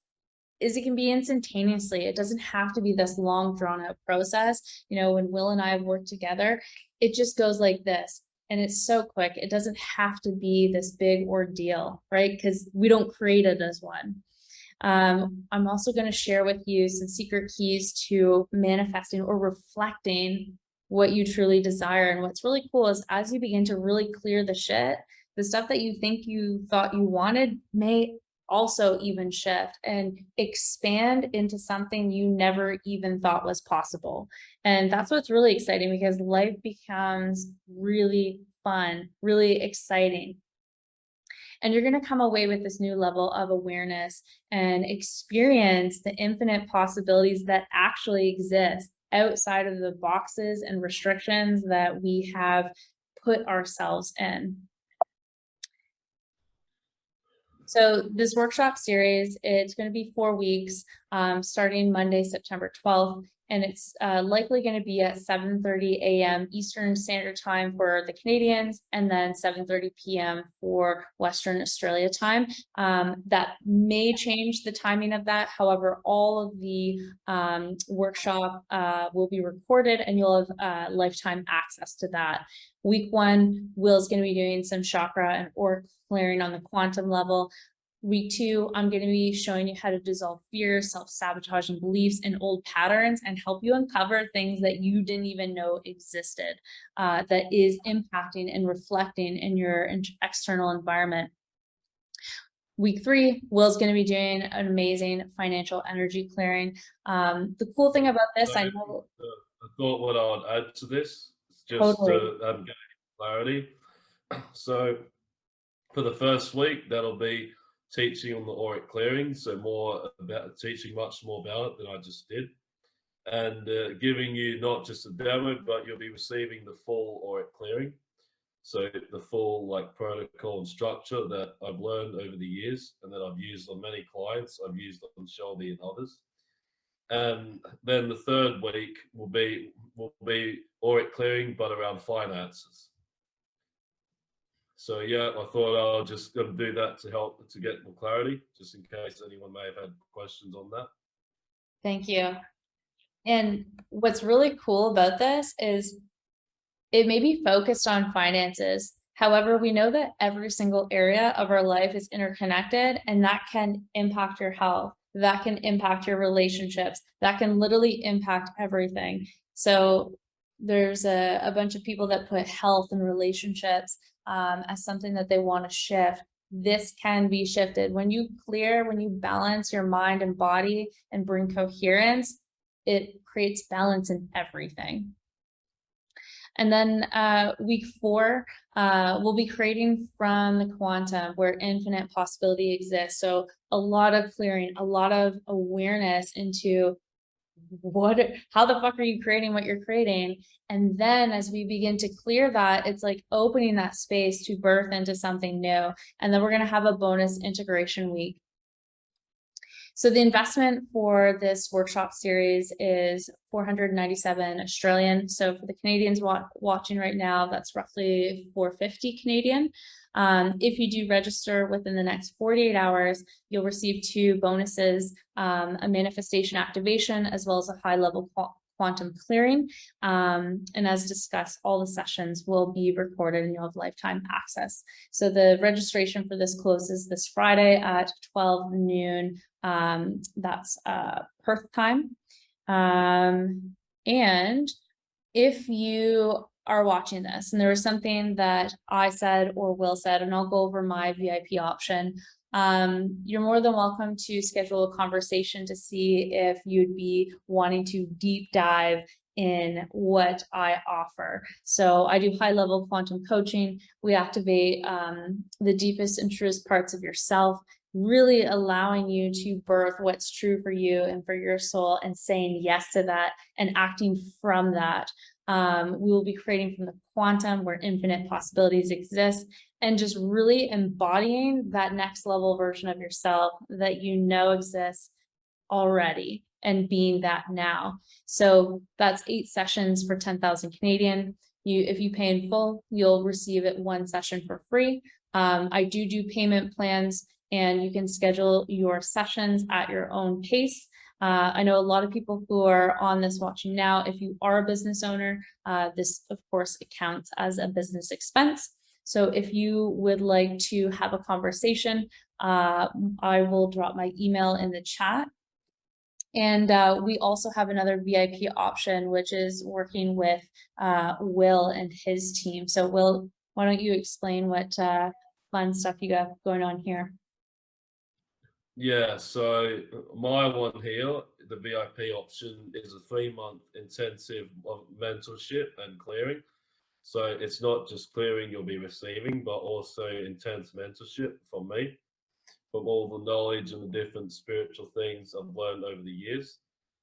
is it can be instantaneously. It doesn't have to be this long drawn out process. You know, when Will and I have worked together, it just goes like this and it's so quick. It doesn't have to be this big ordeal, right? Because we don't create it as one. Um, I'm also going to share with you some secret keys to manifesting or reflecting what you truly desire. And what's really cool is as you begin to really clear the shit, the stuff that you think you thought you wanted may also even shift and expand into something you never even thought was possible. And that's what's really exciting because life becomes really fun, really exciting. And you're going to come away with this new level of awareness and experience the infinite possibilities that actually exist outside of the boxes and restrictions that we have put ourselves in. So this workshop series, it's going to be four weeks, um, starting Monday, September 12th and it's uh, likely going to be at 7.30 a.m. Eastern Standard Time for the Canadians, and then 7.30 p.m. for Western Australia time. Um, that may change the timing of that. However, all of the um, workshop uh, will be recorded and you'll have uh, lifetime access to that. Week one, Will's going to be doing some chakra and or clearing on the quantum level. Week two, I'm going to be showing you how to dissolve fears, self-sabotaging beliefs, and old patterns and help you uncover things that you didn't even know existed uh, that is impacting and reflecting in your external environment. Week three, Will's going to be doing an amazing financial energy clearing. Um, the cool thing about this, I know. I thought what I would add to this, just totally. to um, clarity. (clears throat) So for the first week, that'll be teaching on the auric clearing, so more about teaching much more about it than I just did, and uh, giving you not just a demo, but you'll be receiving the full auric clearing. So the full like protocol and structure that I've learned over the years and that I've used on many clients, I've used on Shelby and others. And then the third week will be will be auric clearing, but around finances. So yeah, I thought I'll just um, do that to help to get more clarity, just in case anyone may have had questions on that. Thank you. And what's really cool about this is it may be focused on finances. However, we know that every single area of our life is interconnected and that can impact your health. That can impact your relationships. That can literally impact everything. So there's a, a bunch of people that put health and relationships um, as something that they want to shift. This can be shifted. When you clear when you balance your mind and body and bring coherence it creates balance in everything. And then uh, week four, uh, we'll be creating from the quantum where infinite possibility exists. So a lot of clearing, a lot of awareness into what how the fuck are you creating what you're creating? And then as we begin to clear that it's like opening that space to birth into something new. And then we're going to have a bonus integration week so the investment for this workshop series is 497 Australian. So for the Canadians wa watching right now, that's roughly 450 Canadian. Um, if you do register within the next 48 hours, you'll receive two bonuses, um, a manifestation activation, as well as a high level quantum clearing. Um, and as discussed, all the sessions will be recorded and you'll have lifetime access. So the registration for this closes this Friday at 12 noon. Um, that's uh, Perth time. Um, and if you are watching this and there was something that I said or Will said, and I'll go over my VIP option, um, you're more than welcome to schedule a conversation to see if you'd be wanting to deep dive in what I offer. So I do high level quantum coaching. We activate um, the deepest and truest parts of yourself, really allowing you to birth what's true for you and for your soul and saying yes to that and acting from that. Um, we will be creating from the quantum where infinite possibilities exist and just really embodying that next level version of yourself that you know exists already and being that now. So that's eight sessions for 10,000 Canadian. You, if you pay in full, you'll receive it one session for free. Um, I do do payment plans and you can schedule your sessions at your own pace. Uh, I know a lot of people who are on this watching now, if you are a business owner, uh, this of course counts as a business expense. So if you would like to have a conversation, uh, I will drop my email in the chat. And uh, we also have another VIP option, which is working with uh, Will and his team. So Will, why don't you explain what uh, fun stuff you have going on here? Yeah, so my one here, the VIP option is a three month intensive of mentorship and clearing. So it's not just clearing you'll be receiving, but also intense mentorship from me, from all the knowledge and the different spiritual things I've learned over the years.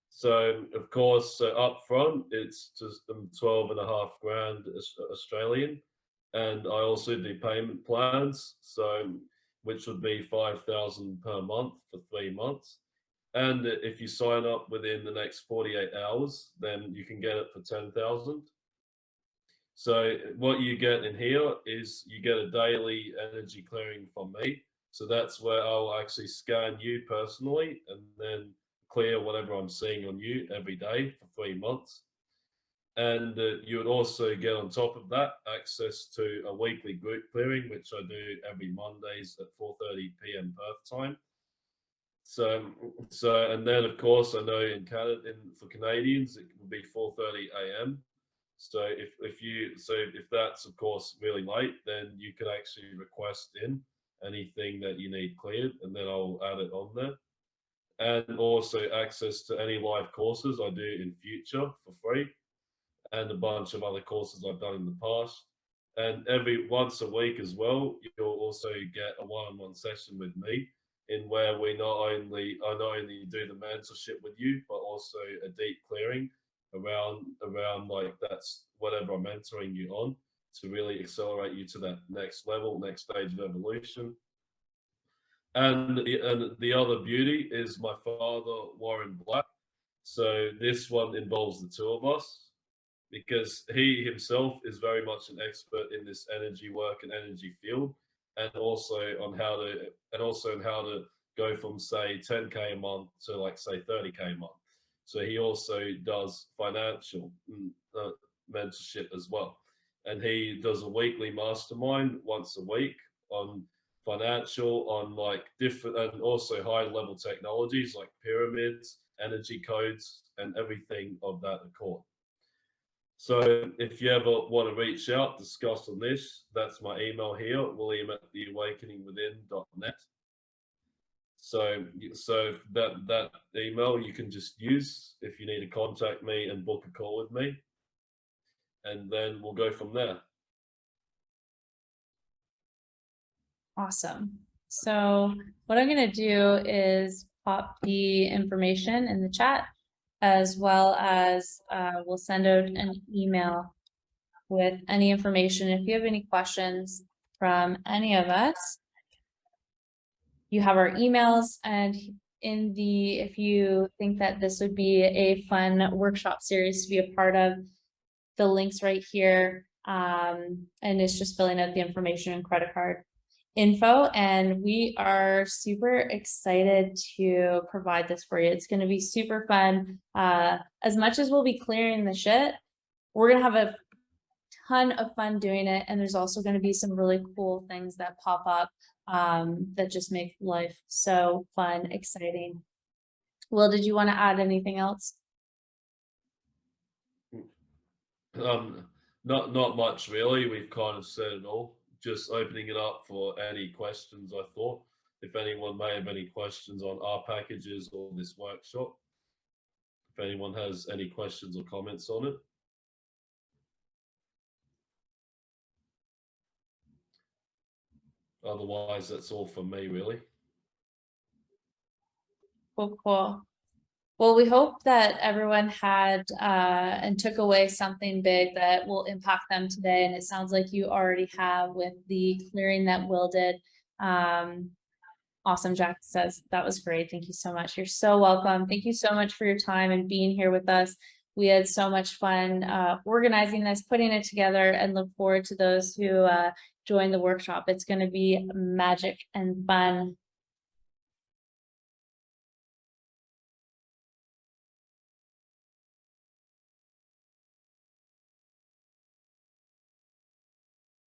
So of course, so up front, it's just um, 12 and a half grand Australian. And I also do payment plans. So which would be 5,000 per month for three months. And if you sign up within the next 48 hours, then you can get it for 10,000. So what you get in here is you get a daily energy clearing from me. So that's where I'll actually scan you personally and then clear whatever I'm seeing on you every day for three months. And uh, you would also get on top of that access to a weekly group clearing, which I do every Mondays at 4.30 p.m. Perth time. So, so, and then of course, I know in Canada, in, for Canadians, it would be 4.30 a.m. So if, if you, so if that's of course really late, then you can actually request in anything that you need cleared and then I'll add it on there. And also access to any live courses I do in future for free and a bunch of other courses I've done in the past. And every once a week as well, you'll also get a one-on-one session with me in where we not only I not only do the mentorship with you, but also a deep clearing around around like that's whatever I'm mentoring you on to really accelerate you to that next level, next stage of evolution. And the, and the other beauty is my father, Warren Black. So this one involves the two of us because he himself is very much an expert in this energy work and energy field and also on how to and also on how to go from say 10k a month to like say 30k a month So he also does financial mm, uh, mentorship as well. And he does a weekly mastermind once a week on financial, on like different, and also high level technologies like pyramids, energy codes, and everything of that accord. So if you ever want to reach out, discuss on this, that's my email here, william at theawakeningwithin.net. So, so that, that email you can just use if you need to contact me and book a call with me. And then we'll go from there. Awesome. So what I'm gonna do is pop the information in the chat as well as uh, we'll send out an email with any information. If you have any questions from any of us, you have our emails and in the, if you think that this would be a fun workshop series to be a part of, the links right here. Um, and it's just filling out the information and credit card info and we are super excited to provide this for you. It's going to be super fun. Uh, as much as we'll be clearing the shit, we're going to have a ton of fun doing it. And there's also going to be some really cool things that pop up um, that just make life so fun, exciting. Will, did you want to add anything else? Um, not not much really. We've kind of said it all. Just opening it up for any questions. I thought if anyone may have any questions on our packages or this workshop, if anyone has any questions or comments on it. Otherwise, that's all from me, really. Cool, cool. Well, we hope that everyone had uh, and took away something big that will impact them today. And it sounds like you already have with the clearing that Will did. Um, awesome, Jack says that was great. Thank you so much. You're so welcome. Thank you so much for your time and being here with us. We had so much fun uh, organizing this, putting it together, and look forward to those who uh, join the workshop. It's going to be magic and fun.